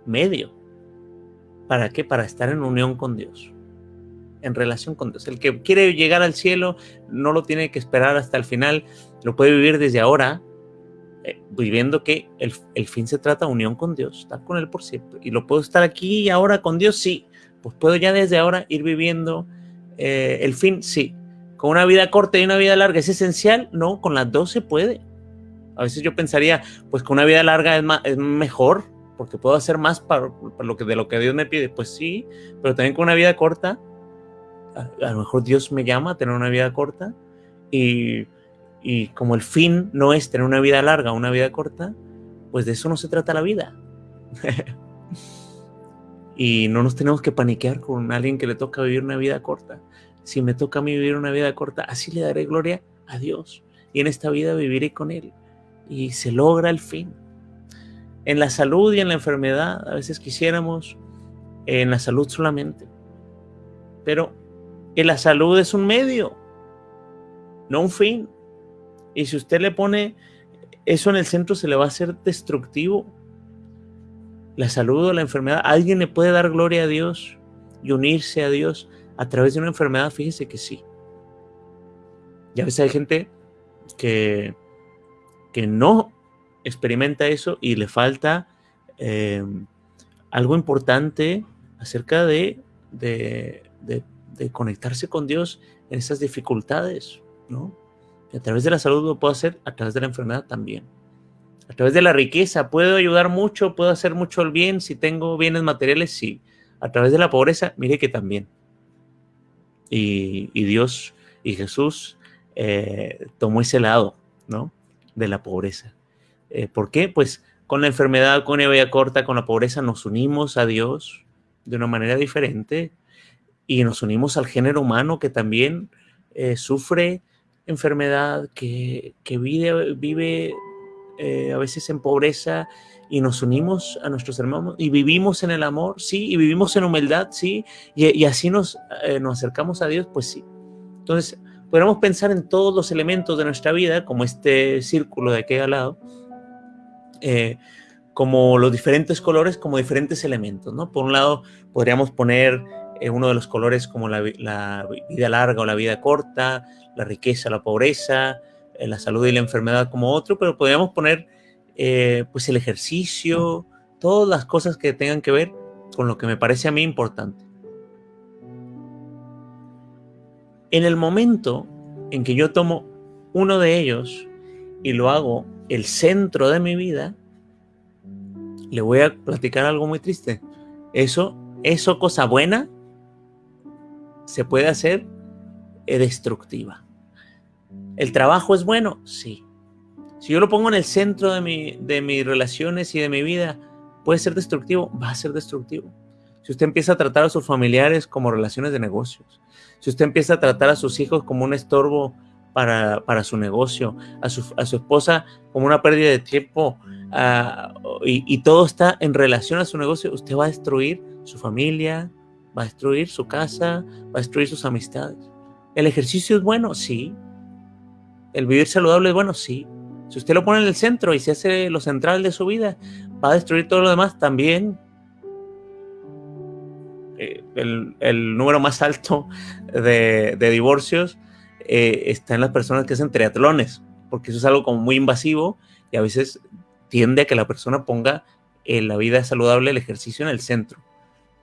medio. ¿Para qué? Para estar en unión con Dios, en relación con Dios. El que quiere llegar al cielo no lo tiene que esperar hasta el final, lo puede vivir desde ahora, eh, viviendo que el, fin se trata de unión con Dios, estar con Él por siempre. Y lo puedo estar aquí y ahora con Dios, sí. Pues puedo ya desde ahora ir viviendo eh, el fin, sí. Con una vida corta y una vida larga, ¿es esencial? No, con las dos se puede. A veces yo pensaría, pues con una vida larga es, mejor, porque puedo hacer más para, lo que, de lo que Dios me pide. Pues sí, pero también con una vida corta, a, lo mejor Dios me llama a tener una vida corta y, y, como el fin no es tener una vida larga, una vida corta, pues de eso no se trata la vida. *laughs* y no nos tenemos que paniquear con alguien que le toca vivir una vida corta. Si me toca a mí vivir una vida corta, así le daré gloria a Dios. Y en esta vida viviré con Él y se logra el fin. En la salud y en la enfermedad, a veces quisiéramos en la salud solamente. Pero en la salud es un medio, no un fin. Y si usted le pone eso en el centro, se le va a hacer destructivo. La salud o la enfermedad, alguien le puede dar gloria a Dios y unirse a Dios a través de una enfermedad, fíjese que sí. Y a veces hay gente que que no experimenta eso y le falta em, algo importante acerca de, de, conectarse con Dios en esas dificultades, ¿no? a través de la salud lo puedo hacer, a través de la enfermedad también. A través de la riqueza, puedo ayudar mucho, puedo hacer mucho el bien, si tengo bienes materiales, sí. A través de la pobreza, mire que también. Y, Dios y Jesús eh, tomó ese lado, ¿no? De la pobreza. Eh, ¿Por qué? Pues con la enfermedad, con la vida corta, con la pobreza, nos unimos a Dios de una manera diferente y nos unimos al género humano que también eh, sufre enfermedad, que, vive, vive eh, a veces en pobreza y nos unimos a nuestros hermanos y vivimos en el amor, sí, y vivimos en humildad, sí, y, así nos, nos acercamos a Dios, pues sí. Entonces, podríamos pensar en todos los elementos de nuestra vida, como este círculo de aquí al lado, eh, como los diferentes colores, como diferentes elementos, ¿no? Por un lado, podríamos poner eh, uno de los colores como la, vida larga o la vida corta, la riqueza, la pobreza, eh, la salud y la enfermedad como otro, pero podríamos poner pues el ejercicio, todas las cosas que tengan que ver con lo que me parece a mí importante. En el momento en que yo tomo uno de ellos y lo hago el centro de mi vida, le voy a platicar algo muy triste. Eso, eso cosa buena, se puede hacer destructiva. ¿El trabajo es bueno? Sí. Si yo lo pongo en el centro de, mi, de mis relaciones y de mi vida, puede ser destructivo, va a ser destructivo si usted empieza a tratar a sus familiares como relaciones de negocios, si usted empieza a tratar a sus hijos como un estorbo para, su negocio, a su, esposa como una pérdida de tiempo, y, y, todo está en relación a su negocio, usted va a destruir su familia, va a destruir su casa, va a destruir sus amistades. ¿El ejercicio es bueno? Sí. ¿El vivir saludable es bueno? Sí. Si usted lo pone en el centro y se hace lo central de su vida, va a destruir todo lo demás también. Eh, el, número más alto de, divorcios eh, está en las personas que hacen triatlones, porque eso es algo como muy invasivo y a veces tiende a que la persona ponga en la vida saludable, el ejercicio en el centro.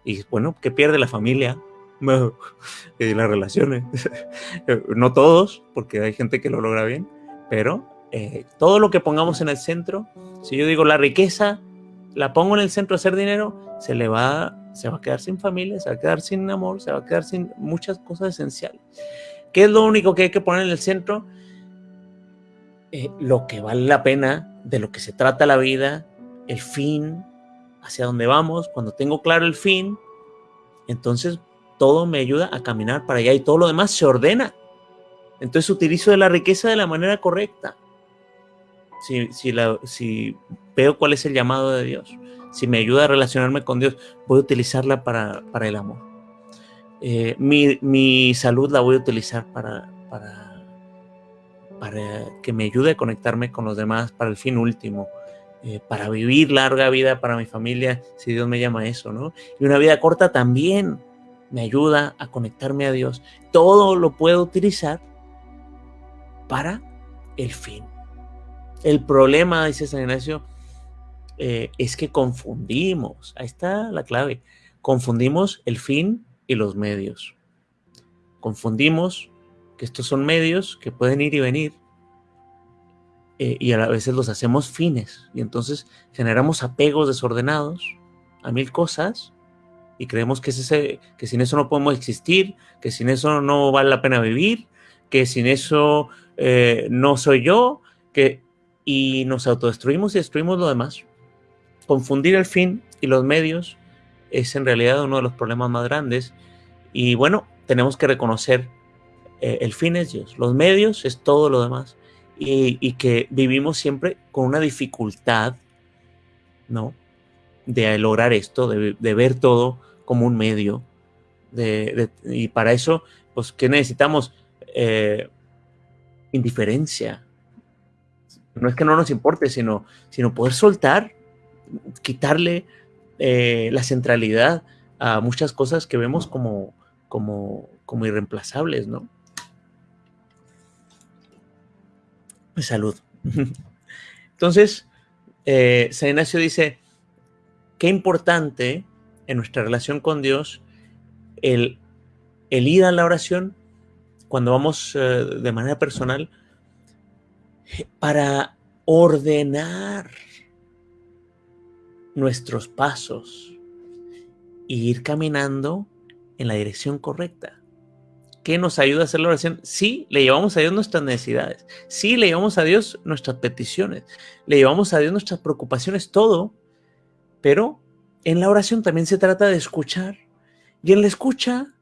Y bueno, ¿qué pierde la familia? *laughs* y las relaciones. *laughs* no todos, porque hay gente que lo logra bien, pero eh, todo lo que pongamos en el centro, si yo digo la riqueza, la pongo en el centro a hacer dinero, se le va, se va a quedar sin familia, se va a quedar sin amor, se va a quedar sin muchas cosas esenciales. ¿Qué es lo único que hay que poner en el centro? Eh, lo que vale la pena, de lo que se trata la vida, el fin, hacia dónde vamos. Cuando tengo claro el fin, entonces todo me ayuda a caminar para allá y todo lo demás se ordena. Entonces utilizo la riqueza de la manera correcta. si, si, la, si veo cuál es el llamado de Dios, si me ayuda a relacionarme con Dios, voy a utilizarla para, para el amor. Eh, mi, mi, salud la voy a utilizar para, para, para que me ayude a conectarme con los demás para el fin último. Eh, para vivir larga vida para mi familia, si Dios me llama a eso, ¿no? Y una vida corta también me ayuda a conectarme a Dios. Todo lo puedo utilizar para el fin. El problema, dice San Ignacio, eh, es que confundimos, ahí está la clave, confundimos el fin y los medios. Confundimos que estos son medios que pueden ir y venir eh, y a veces los hacemos fines y entonces generamos apegos desordenados a mil cosas y creemos que, es ese, que sin eso no podemos existir, que sin eso no vale la pena vivir, que sin eso eh, no soy yo, que y nos autodestruimos y destruimos lo demás. Confundir el fin y los medios es en realidad uno de los problemas más grandes. Y bueno, tenemos que reconocer eh, el fin es Dios, los medios es todo lo demás. Y, que vivimos siempre con una dificultad, ¿no? De lograr esto, de, ver todo como un medio. Y para eso, pues, ¿qué necesitamos? Eh, indiferencia, no es que no nos importe, sino, sino poder soltar, quitarle eh, la centralidad a muchas cosas que vemos como, como, irreemplazables, ¿no? Salud. *laughs* Entonces, eh, San Ignacio dice, qué importante en nuestra relación con Dios el, el ir a la oración cuando vamos eh, de manera personal para ordenar nuestros pasos e ir caminando en la dirección correcta. ¿Qué nos ayuda a hacer la oración? Sí, le llevamos a Dios nuestras necesidades. Sí, le llevamos a Dios nuestras peticiones. Le llevamos a Dios nuestras preocupaciones, todo. Pero en la oración también se trata de escuchar. Y en la escucha,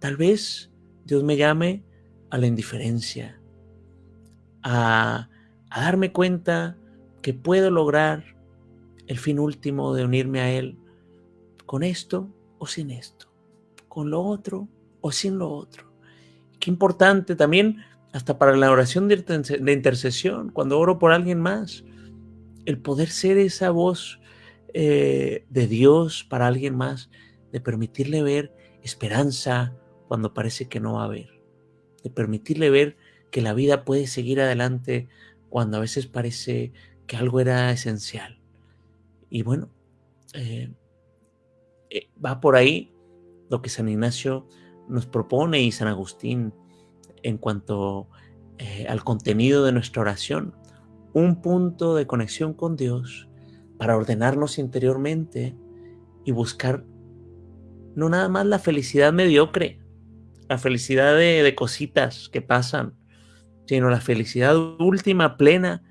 tal vez Dios me llame a la indiferencia, a, darme cuenta que puedo lograr el fin último de unirme a Él con esto o sin esto, con lo otro o sin lo otro. Qué importante también hasta para la oración de intercesión, cuando oro por alguien más, el poder ser esa voz eh, de Dios para alguien más, de permitirle ver esperanza cuando parece que no va a haber, de permitirle ver que la vida puede seguir adelante cuando a veces parece que algo era esencial. Y bueno, eh, eh, va por ahí lo que San Ignacio nos propone y San Agustín en cuanto eh, al contenido de nuestra oración. Un punto de conexión con Dios para ordenarnos interiormente y buscar no nada más la felicidad mediocre, la felicidad de cositas que pasan, sino la felicidad última, plena.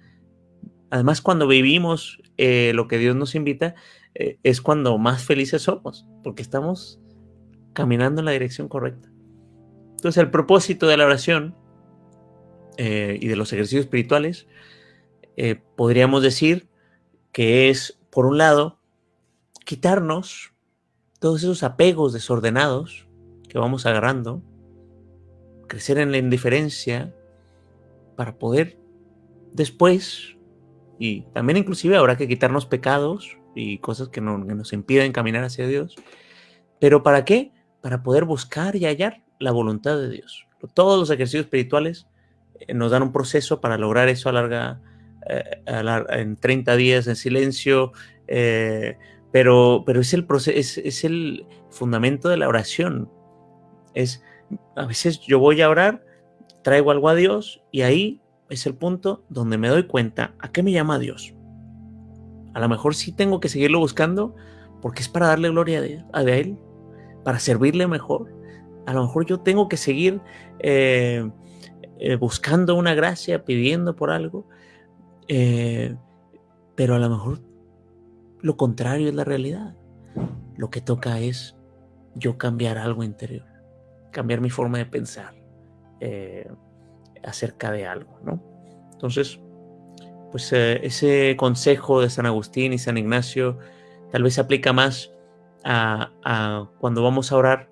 Además, cuando vivimos eh, lo que Dios nos invita, eh, es cuando más felices somos, porque estamos caminando en la dirección correcta. Entonces, el propósito de la oración eh, y de los ejercicios espirituales, podríamos decir que es, por un lado, quitarnos todos esos apegos desordenados que vamos agarrando, crecer en la indiferencia, para poder después, y también inclusive habrá que quitarnos pecados y cosas que, nos impiden caminar hacia Dios, pero ¿para qué? Para poder buscar y hallar la voluntad de Dios. Todos los ejercicios espirituales eh, nos dan un proceso para lograr eso a larga, eh, en 30 días en silencio, eh, pero, pero es, el proceso, es, es, el fundamento de la oración. Es, a veces yo voy a orar traigo algo a Dios y ahí es el punto donde me doy cuenta a qué me llama Dios. A lo mejor sí tengo que seguirlo buscando porque es para darle gloria a, Él, para servirle mejor. A lo mejor yo tengo que seguir eh, eh, buscando una gracia, pidiendo por algo, eh, pero a lo mejor lo contrario es la realidad. Lo que toca es yo cambiar algo interior, cambiar mi forma de pensar, acerca de algo, ¿no? Entonces, pues eh, ese consejo de San Agustín y San Ignacio tal vez se aplica más a, cuando vamos a orar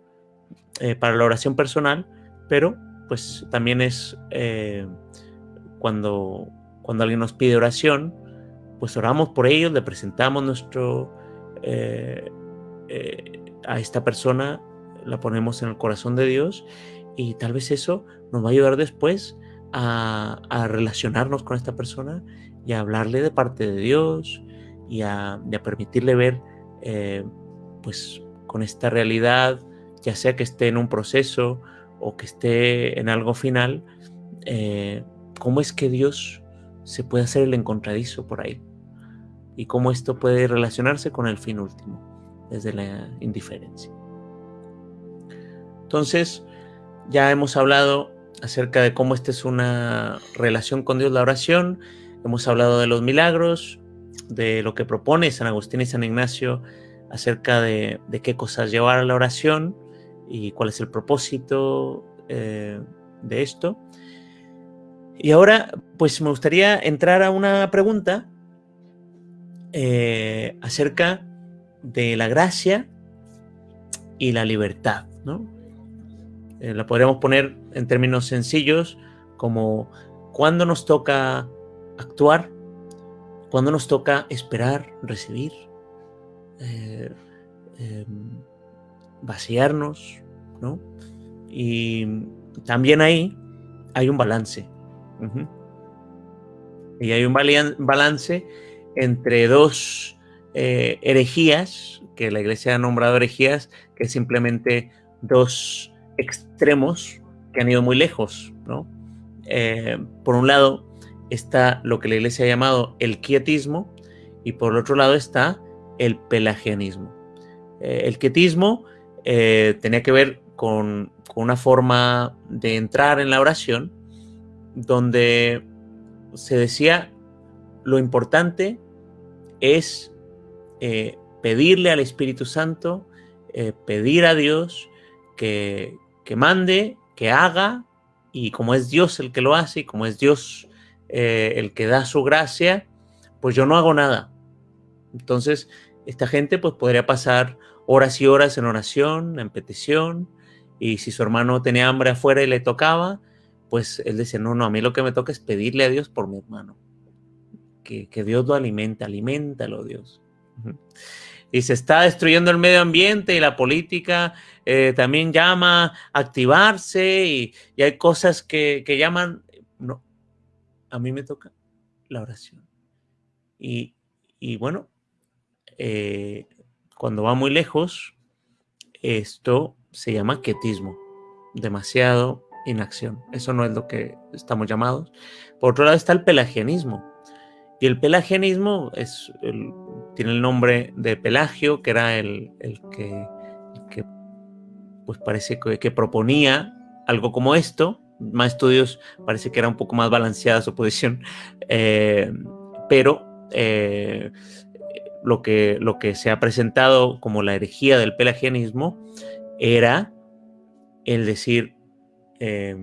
eh, para la oración personal, pero pues también es eh, cuando, cuando alguien nos pide oración, pues oramos por ellos, le presentamos nuestro, a esta persona, la ponemos en el corazón de Dios y tal vez eso nos va a ayudar después a, relacionarnos con esta persona y a hablarle de parte de Dios y a, permitirle ver eh, pues con esta realidad, ya sea que esté en un proceso o que esté en algo final, eh, cómo es que Dios se puede hacer el encontradizo por ahí y cómo esto puede relacionarse con el fin último, desde la indiferencia. Entonces, ya hemos hablado acerca de cómo esta es una relación con Dios, la oración. Hemos hablado de los milagros, de lo que propone San Agustín y San Ignacio acerca de, qué cosas llevar a la oración y cuál es el propósito eh, de esto. Y ahora, pues me gustaría entrar a una pregunta eh, acerca de la gracia y la libertad, ¿no? Eh, la podríamos poner en términos sencillos como cuando nos toca actuar, cuando nos toca esperar, recibir, eh, em, vaciarnos, ¿no? Y también ahí hay un balance. Y hay un balance entre dos eh, herejías, que la iglesia ha nombrado herejías, que es simplemente dos extremos que han ido muy lejos, ¿no? Eh, por un lado está lo que la iglesia ha llamado el quietismo y por el otro lado está el pelagianismo. Eh, el quietismo eh, tenía que ver con, una forma de entrar en la oración donde se decía lo importante es pedirle al Espíritu Santo, pedir a Dios que, que mande, que haga, y como es Dios el que lo hace, y como es Dios eh, el que da su gracia, pues yo no hago nada. Entonces, esta gente pues podría pasar horas y horas en oración, en petición, y si su hermano tenía hambre afuera y le tocaba, pues él decía, no, no, a mí lo que me toca es pedirle a Dios por mi hermano. Que, que Dios lo alimente, aliméntalo Dios y se está destruyendo el medio ambiente y la política eh, también llama a activarse y, hay cosas que, llaman, no, a mí me toca la oración. Y, bueno, eh, cuando va muy lejos, esto se llama quietismo, demasiado inacción. Eso no es lo que estamos llamados. Por otro lado está el pelagianismo. Y el pelagianismo es tiene el nombre de Pelagio, que era el, que, pues parece que, proponía algo como esto. Más estudios parece que era un poco más balanceada su posición, *laughs* eh, pero eh, lo, que, lo que se ha presentado como la herejía del pelagianismo era el decir, eh,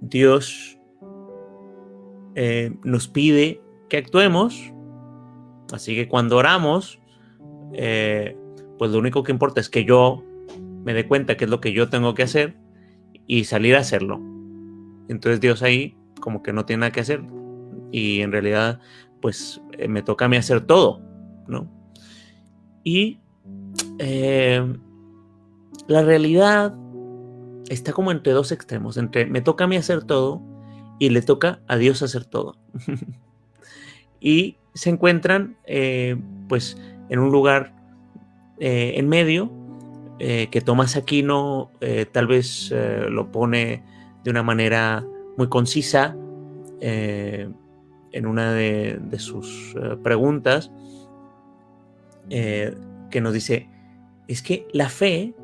Dios nos pide que actuemos Así que cuando oramos, eh, pues lo único que importa es que yo me dé cuenta qué es lo que yo tengo que hacer y salir a hacerlo. Entonces Dios ahí como que no tiene nada que hacer y en realidad pues eh, me toca a mí hacer todo, ¿no? Y eh, la realidad está como entre dos extremos, entre me toca a mí hacer todo y le toca a Dios hacer todo. *laughs* y se encuentran eh, pues en un lugar eh, en medio eh, que Tomás Aquino tal vez lo pone de una manera muy concisa en una de, de sus preguntas que nos dice es que la fe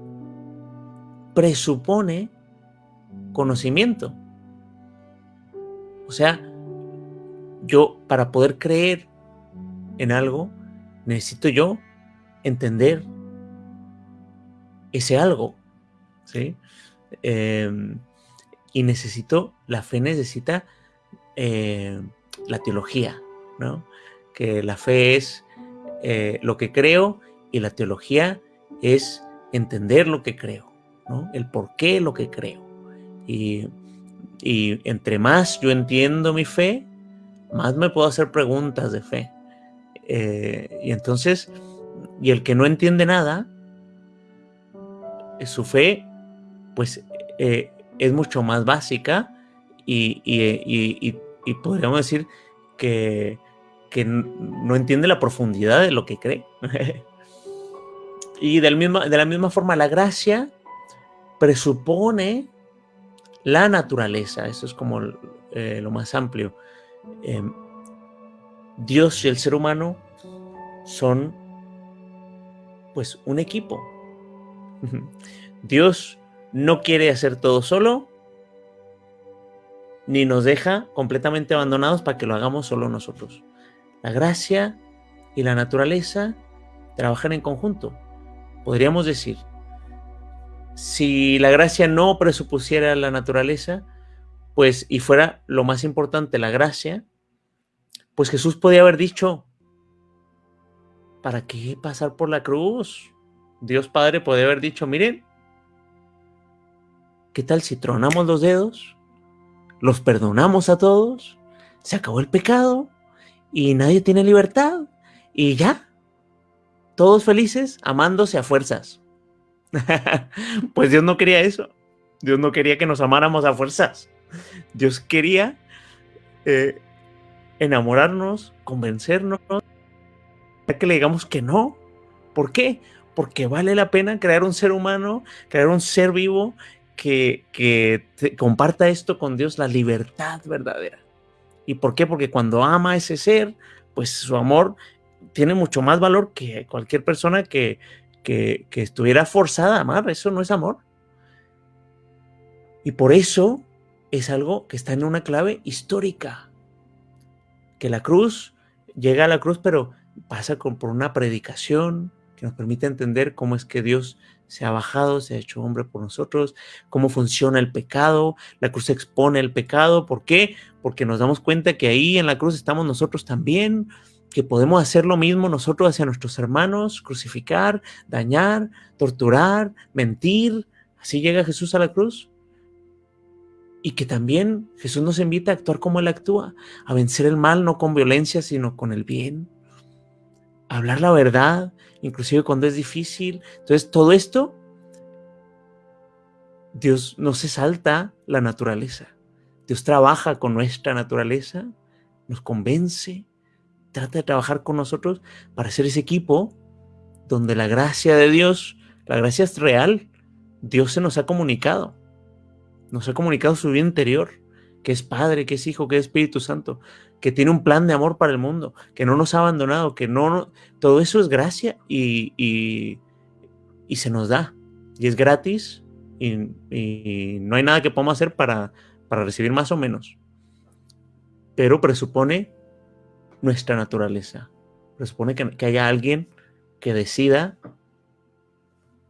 presupone conocimiento o sea yo para poder creer en algo, necesito yo entender ese algo, ¿sí? Em, y necesito, la fe necesita eh, la teología, ¿no? Que la fe es eh, lo que creo y la teología es entender lo que creo, ¿no? El por qué lo que creo. Y, entre más yo entiendo mi fe, más me puedo hacer preguntas de fe. Eh, y entonces, y el que no entiende nada, su fe, pues eh, es mucho más básica y, y podríamos decir que, que no entiende la profundidad de lo que cree. *laughs* y de la misma forma, la gracia presupone la naturaleza. Eso es como eh, lo más amplio. Em, Dios y el ser humano son pues un equipo. Dios no quiere hacer todo solo, ni nos deja completamente abandonados para que lo hagamos solo nosotros. La gracia y la naturaleza trabajan en conjunto. Podríamos decir, si la gracia no presupusiera la naturaleza, pues y fuera lo más importante la gracia, pues Jesús podía haber dicho, ¿para qué pasar por la cruz? Dios Padre podría haber dicho, miren, ¿qué tal si tronamos los dedos? Los perdonamos a todos, se acabó el pecado y nadie tiene libertad y ya, todos felices amándose a fuerzas. *laughs* pues Dios no quería eso. Dios no quería que nos amáramos a fuerzas. Dios quería eh, enamorarnos, convencernos, que le digamos que no. ¿Por qué? Porque vale la pena crear un ser humano, crear un ser vivo que, que comparta esto con Dios, la libertad verdadera. ¿Y por qué? Porque cuando ama a ese ser, pues su amor tiene mucho más valor que cualquier persona que, que, estuviera forzada a amar. Eso no es amor. Y por eso es algo que está en una clave histórica. Que la cruz llega a la cruz, pero pasa por una predicación que nos permite entender cómo es que Dios se ha bajado, se ha hecho hombre por nosotros, cómo funciona el pecado, la cruz expone el pecado, ¿por qué? Porque nos damos cuenta que ahí en la cruz estamos nosotros también, que podemos hacer lo mismo nosotros hacia nuestros hermanos, crucificar, dañar, torturar, mentir, así llega Jesús a la cruz. Y que también Jesús nos invita a actuar como Él actúa, a vencer el mal no con violencia, sino con el bien, a hablar la verdad, inclusive cuando es difícil. Entonces, todo esto, Dios no se salta la naturaleza. Dios trabaja con nuestra naturaleza, nos convence, trata de trabajar con nosotros para ser ese equipo donde la gracia de Dios, la gracia es real, Dios se nos ha comunicado, nos ha comunicado su vida interior, que es Padre, que es Hijo, que es Espíritu Santo que tiene un plan de amor para el mundo, que no nos ha abandonado, que no, todo eso es gracia y, y, se nos da. Y es gratis y, no hay nada que podamos hacer para, para recibir más o menos. Pero presupone nuestra naturaleza. Presupone que, que haya alguien que decida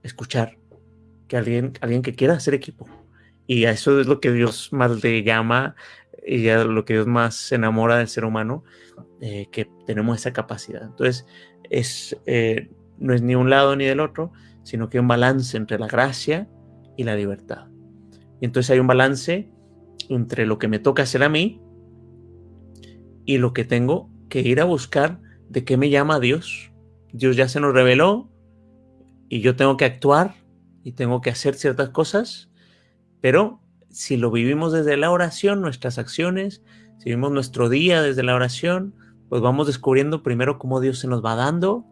escuchar, que alguien, alguien que quiera hacer equipo. Y a eso es lo que Dios más le llama y ya lo que Dios más se enamora del ser humano, eh, que tenemos esa capacidad. Entonces, es, eh, no es ni un lado ni del otro, sino que hay un balance entre la gracia y la libertad. Y entonces hay un balance entre lo que me toca hacer a mí y lo que tengo que ir a buscar de qué me llama Dios. Dios ya se nos reveló y yo tengo que actuar y tengo que hacer ciertas cosas, pero si lo vivimos desde la oración, nuestras acciones, si vivimos nuestro día desde la oración, pues vamos descubriendo primero cómo Dios se nos va dando,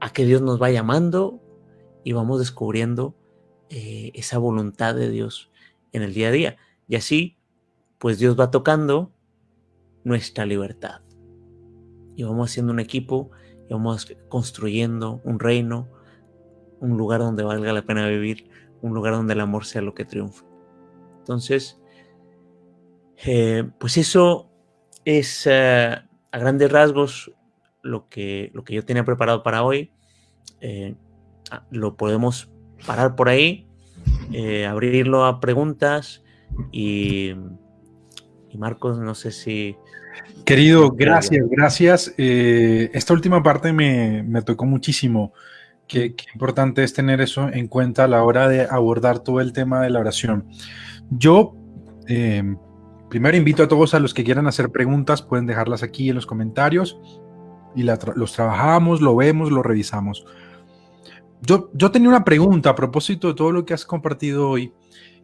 a qué Dios nos va llamando y vamos descubriendo eh, esa voluntad de Dios en el día a día. Y así, pues Dios va tocando nuestra libertad. Y vamos haciendo un equipo y vamos construyendo un reino, un lugar donde valga la pena vivir, un lugar donde el amor sea lo que triunfe. Entonces, eh, pues eso es eh, a grandes rasgos lo que, lo que yo tenía preparado para hoy. Eh, ah, lo podemos parar por ahí, abrirlo a preguntas y, Y Marcos, no sé si... Querido, gracias, gracias. Esta última parte me, me tocó muchísimo. Qué, qué, importante es tener eso en cuenta a la hora de abordar todo el tema de la oración. Yo, eh, primero invito a todos a los que quieran hacer preguntas, pueden dejarlas aquí en los comentarios y la tra los trabajamos, lo vemos, lo revisamos. Yo, yo tenía una pregunta a propósito de todo lo que has compartido hoy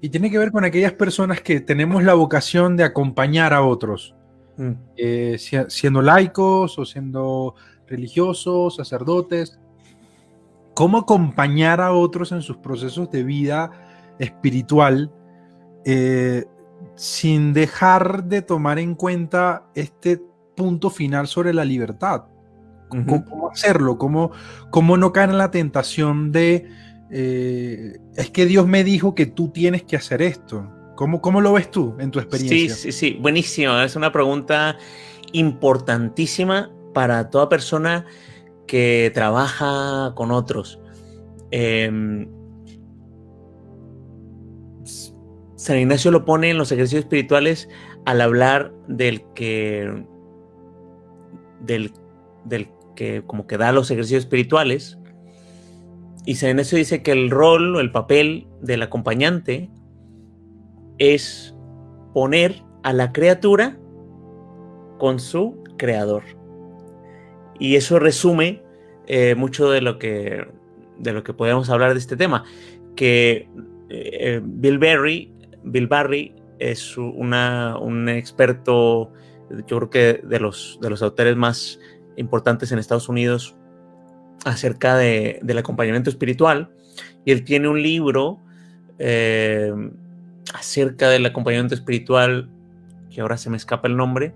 y tiene que ver con aquellas personas que tenemos la vocación de acompañar a otros, mm. eh, siendo laicos o siendo religiosos, sacerdotes. ¿Cómo acompañar a otros en sus procesos de vida espiritual eh, sin dejar de tomar en cuenta este punto final sobre la libertad? ¿Cómo, hacerlo? ¿Cómo, ¿Cómo no caer en la tentación de eh, es que Dios me dijo que tú tienes que hacer esto. ¿Cómo, ¿Cómo lo ves tú en tu experiencia? Sí, sí, sí, buenísimo. Es una pregunta importantísima para toda persona que trabaja con otros. Eh, San Ignacio lo pone en los ejercicios espirituales al hablar del que del, del que como que da los ejercicios espirituales y San Ignacio dice que el rol o el papel del acompañante es poner a la criatura con su creador. Y eso resume eh, mucho de lo que de lo que podemos hablar de este tema, que eh, Bill Barry, Bill Barry es un experto, yo creo que de los, de los autores más importantes en Estados Unidos acerca de, del acompañamiento espiritual y él tiene un libro eh, acerca del acompañamiento espiritual, que ahora se me escapa el nombre,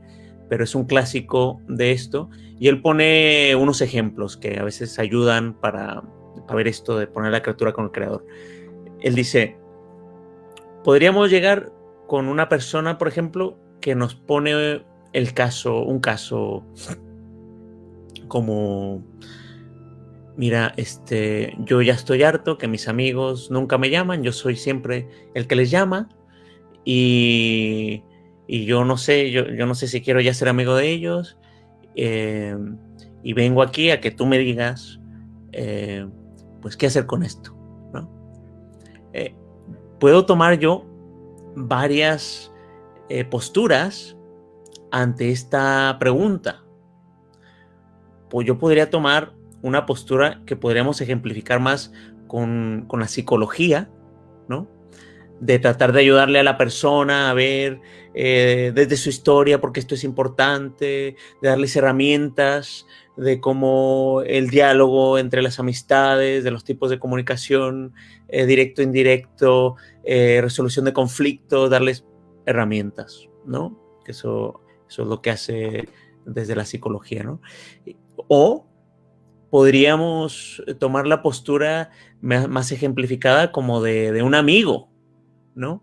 pero es un clásico de esto, y él pone unos ejemplos que a veces ayudan para, para ver esto de poner la criatura con el creador. Él dice, podríamos llegar con una persona, por ejemplo, que nos pone el caso, un caso como mira, este, yo ya estoy harto que mis amigos nunca me llaman, yo soy siempre el que les llama y, y yo no sé, yo, yo, no sé si quiero ya ser amigo de ellos eh, y vengo aquí a que tú me digas, eh, pues, qué hacer con esto. Eh, puedo tomar yo varias posturas ante esta pregunta. Pues yo podría tomar una postura que podríamos ejemplificar más con, la psicología. De tratar de ayudarle a la persona a ver eh, desde su historia porque esto es importante, de darles herramientas de cómo el diálogo entre las amistades, de los tipos de comunicación, eh, directo, indirecto, eh, resolución de conflictos, darles herramientas, ¿no? Eso, eso es lo que hace desde la psicología, ¿no? O podríamos tomar la postura más ejemplificada como de, un amigo, ¿no?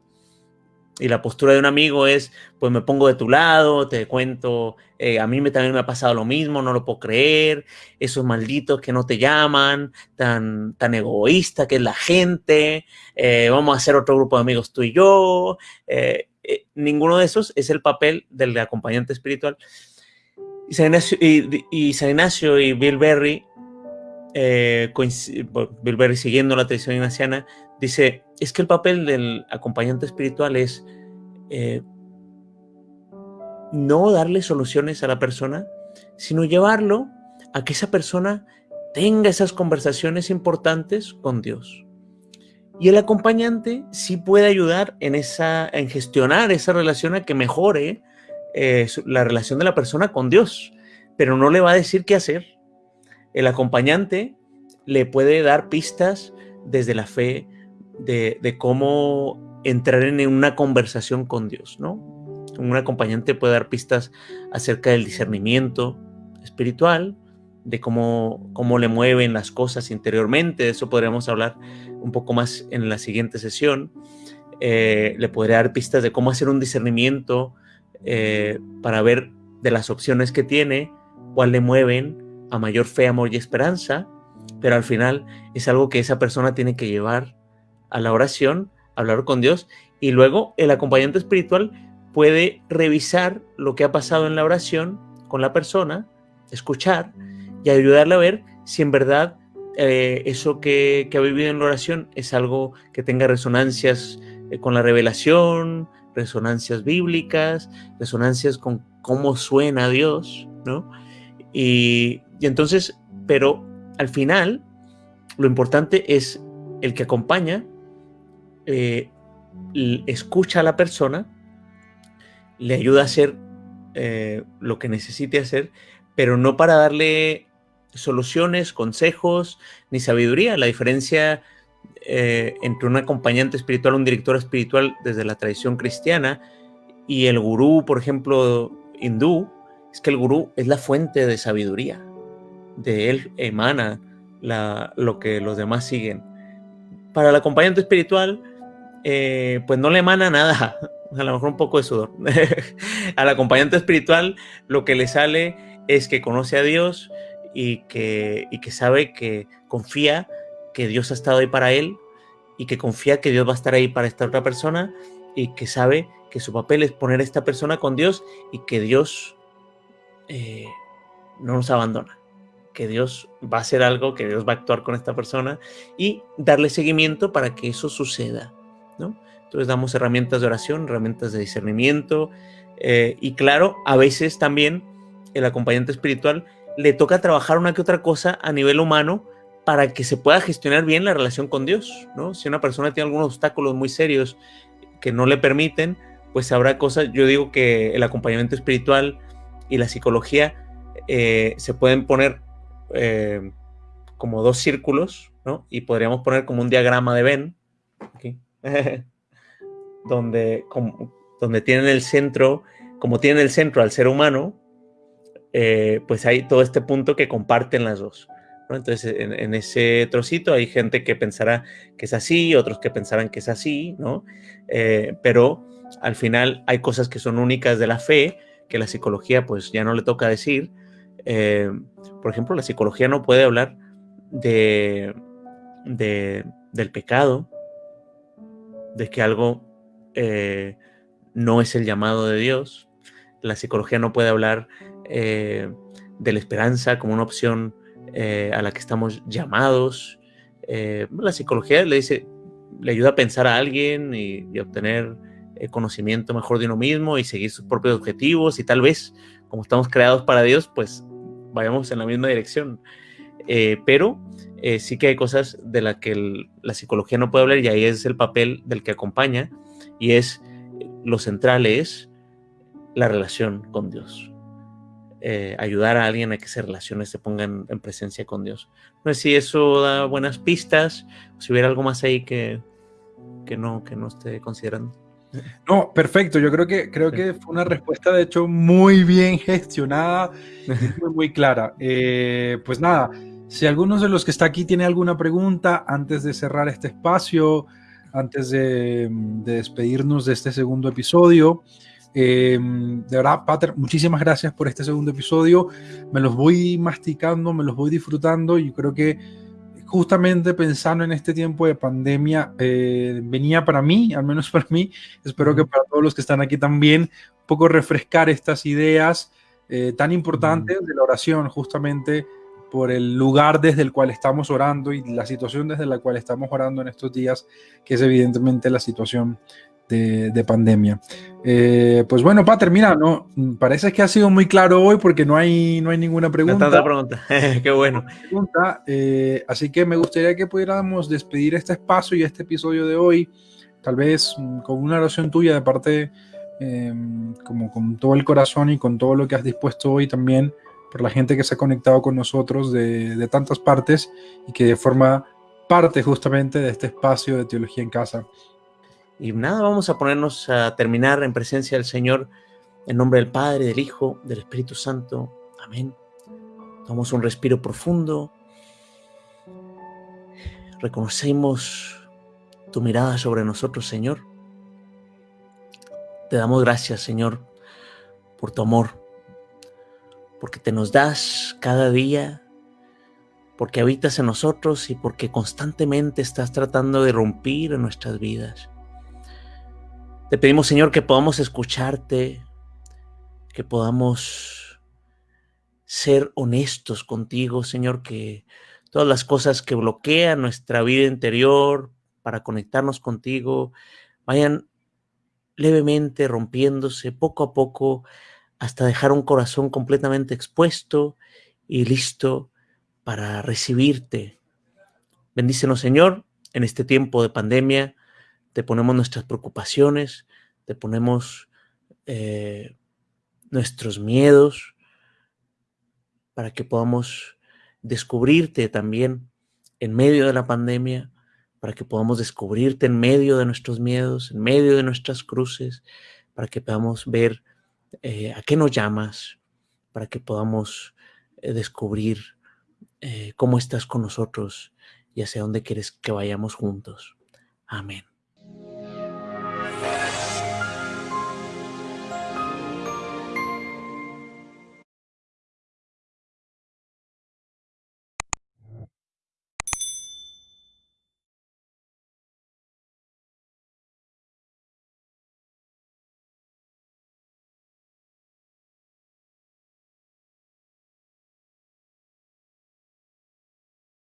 Y la postura de un amigo es, pues me pongo de tu lado, te cuento, eh, a mí me, también me ha pasado lo mismo, no lo puedo creer, esos malditos que no te llaman, tan, tan egoísta que es la gente, eh, vamos a hacer otro grupo de amigos tú y yo. Eh, ninguno de esos es el papel del acompañante espiritual. Y San Ignacio y, y, San Ignacio y Bill Berry eh, siguiendo la tradición ignaciana, dice, es que el papel del acompañante espiritual es eh, no darle soluciones a la persona, sino llevarlo a que esa persona tenga esas conversaciones importantes con Dios. Y el acompañante sí puede ayudar en, esa, en gestionar esa relación a que mejore eh, la relación de la persona con Dios, pero no le va a decir qué hacer, el acompañante le puede dar pistas desde la fe de, cómo entrar en una conversación con Dios, ¿no? Un acompañante puede dar pistas acerca del discernimiento espiritual, de cómo, cómo le mueven las cosas interiormente, de eso podríamos hablar un poco más en la siguiente sesión. Eh, le podría dar pistas de cómo hacer un discernimiento eh, para ver de las opciones que tiene, cuál le mueven a mayor fe, amor y esperanza, pero al final es algo que esa persona tiene que llevar a la oración, hablar con Dios, y luego el acompañante espiritual puede revisar lo que ha pasado en la oración con la persona, escuchar y ayudarle a ver si en verdad eh, eso que, ha vivido en la oración es algo que tenga resonancias eh, con la revelación, resonancias bíblicas, resonancias con cómo suena Dios, ¿no? Y, entonces, pero al final, lo importante es el que acompaña, eh, escucha a la persona, le ayuda a hacer lo que necesite hacer, pero no para darle soluciones, consejos, ni sabiduría. La diferencia eh, entre un acompañante espiritual, un director espiritual desde la tradición cristiana y el gurú, por ejemplo, hindú, es que el gurú es la fuente de sabiduría. De él emana lo que los demás siguen. Para el acompañante espiritual, eh, pues no le emana nada, *laughs* a lo mejor un poco de sudor. *laughs* Al acompañante espiritual lo que le sale es que conoce a Dios, y que, sabe que confía que Dios ha estado ahí para él y que confía que Dios va a estar ahí para esta otra persona y que sabe que su papel es poner a esta persona con Dios y que Dios eh, no nos abandona, que Dios va a hacer algo, que Dios va a actuar con esta persona y darle seguimiento para que eso suceda. Entonces damos herramientas de oración, herramientas de discernimiento eh, y claro, a veces también el acompañante espiritual le toca trabajar una que otra cosa a nivel humano para que se pueda gestionar bien la relación con Dios, ¿no? Si una persona tiene algunos obstáculos muy serios que no le permiten, pues habrá cosas, yo digo que el acompañamiento espiritual y la psicología eh, se pueden poner eh, como dos círculos, ¿no? Y podríamos poner como un diagrama de Venn, *laughs* donde, donde tienen el centro, como tienen el centro al ser humano, eh, pues hay todo este punto que comparten las dos. Entonces, en, ese trocito hay gente que pensará que es así, otros que pensarán que es así, ¿no? Eh, pero al final hay cosas que son únicas de la fe, que la psicología pues ya no le toca decir. Eh, por ejemplo, la psicología no puede hablar de, del pecado, de que algo no es el llamado de Dios. La psicología no puede hablar eh, de la esperanza como una opción eh, a la que estamos llamados. Eh, la psicología le dice, le ayuda a pensar a alguien y, obtener conocimiento mejor de uno mismo y seguir sus propios objetivos y tal vez, como estamos creados para Dios, pues vayamos en la misma dirección. pero sí que hay cosas de las que la psicología no puede hablar y ahí es el papel del que acompaña y es lo central es la relación con Dios. Eh, ayudar a alguien a que se relacione, se ponga en, presencia con Dios. No sé si eso da buenas pistas, si hubiera algo más ahí que, que, no, que no esté considerando. No, perfecto. Yo creo que, creo que fue una respuesta, de hecho, muy bien gestionada y *laughs* muy, clara. Eh, pues nada, si alguno de los que está aquí tiene alguna pregunta antes de cerrar este espacio, antes de, de despedirnos de este segundo episodio, Em, de verdad, Pater, muchísimas gracias por este segundo episodio. Me los voy masticando, me los voy disfrutando y creo que justamente pensando en este tiempo de pandemia, eh, venía para mí, al menos para mí, espero que para todos los que están aquí también, un poco refrescar estas ideas eh, tan importantes de la oración, justamente por el lugar desde el cual estamos orando y la situación desde la cual estamos orando en estos días, que es evidentemente la situación de, pandemia. Eh, pues bueno, Pater, mira, no, parece que ha sido muy claro hoy porque no hay, no hay ninguna pregunta. No pregunta, *laughs* qué bueno. Eh, así que me gustaría que pudiéramos despedir este espacio y este episodio de hoy, tal vez mm, con una oración tuya de parte, em, como con todo el corazón y con todo lo que has dispuesto hoy también por la gente que se ha conectado con nosotros de, de tantas partes y que forma parte justamente de este espacio de Teología en Casa. Y nada, vamos a ponernos a terminar en presencia del Señor, en nombre del Padre, del Hijo, del Espíritu Santo. Amén. Tomamos un respiro profundo. Reconocemos tu mirada sobre nosotros, Señor. Te damos gracias, Señor, por tu amor, porque te nos das cada día, porque habitas en nosotros y porque constantemente estás tratando de romper en nuestras vidas. Te pedimos, Señor, que podamos escucharte, que podamos ser honestos contigo, Señor, que todas las cosas que bloquean nuestra vida interior para conectarnos contigo vayan levemente rompiéndose poco a poco hasta dejar un corazón completamente expuesto y listo para recibirte. Bendícenos, Señor, en este tiempo de pandemia. Te ponemos nuestras preocupaciones, te ponemos eh, nuestros miedos para que podamos descubrirte también en medio de la pandemia, para que podamos descubrirte en medio de nuestros miedos, en medio de nuestras cruces, para que podamos ver eh, a qué nos llamas, para que podamos eh, descubrir eh, cómo estás con nosotros y hacia dónde quieres que vayamos juntos. Amén.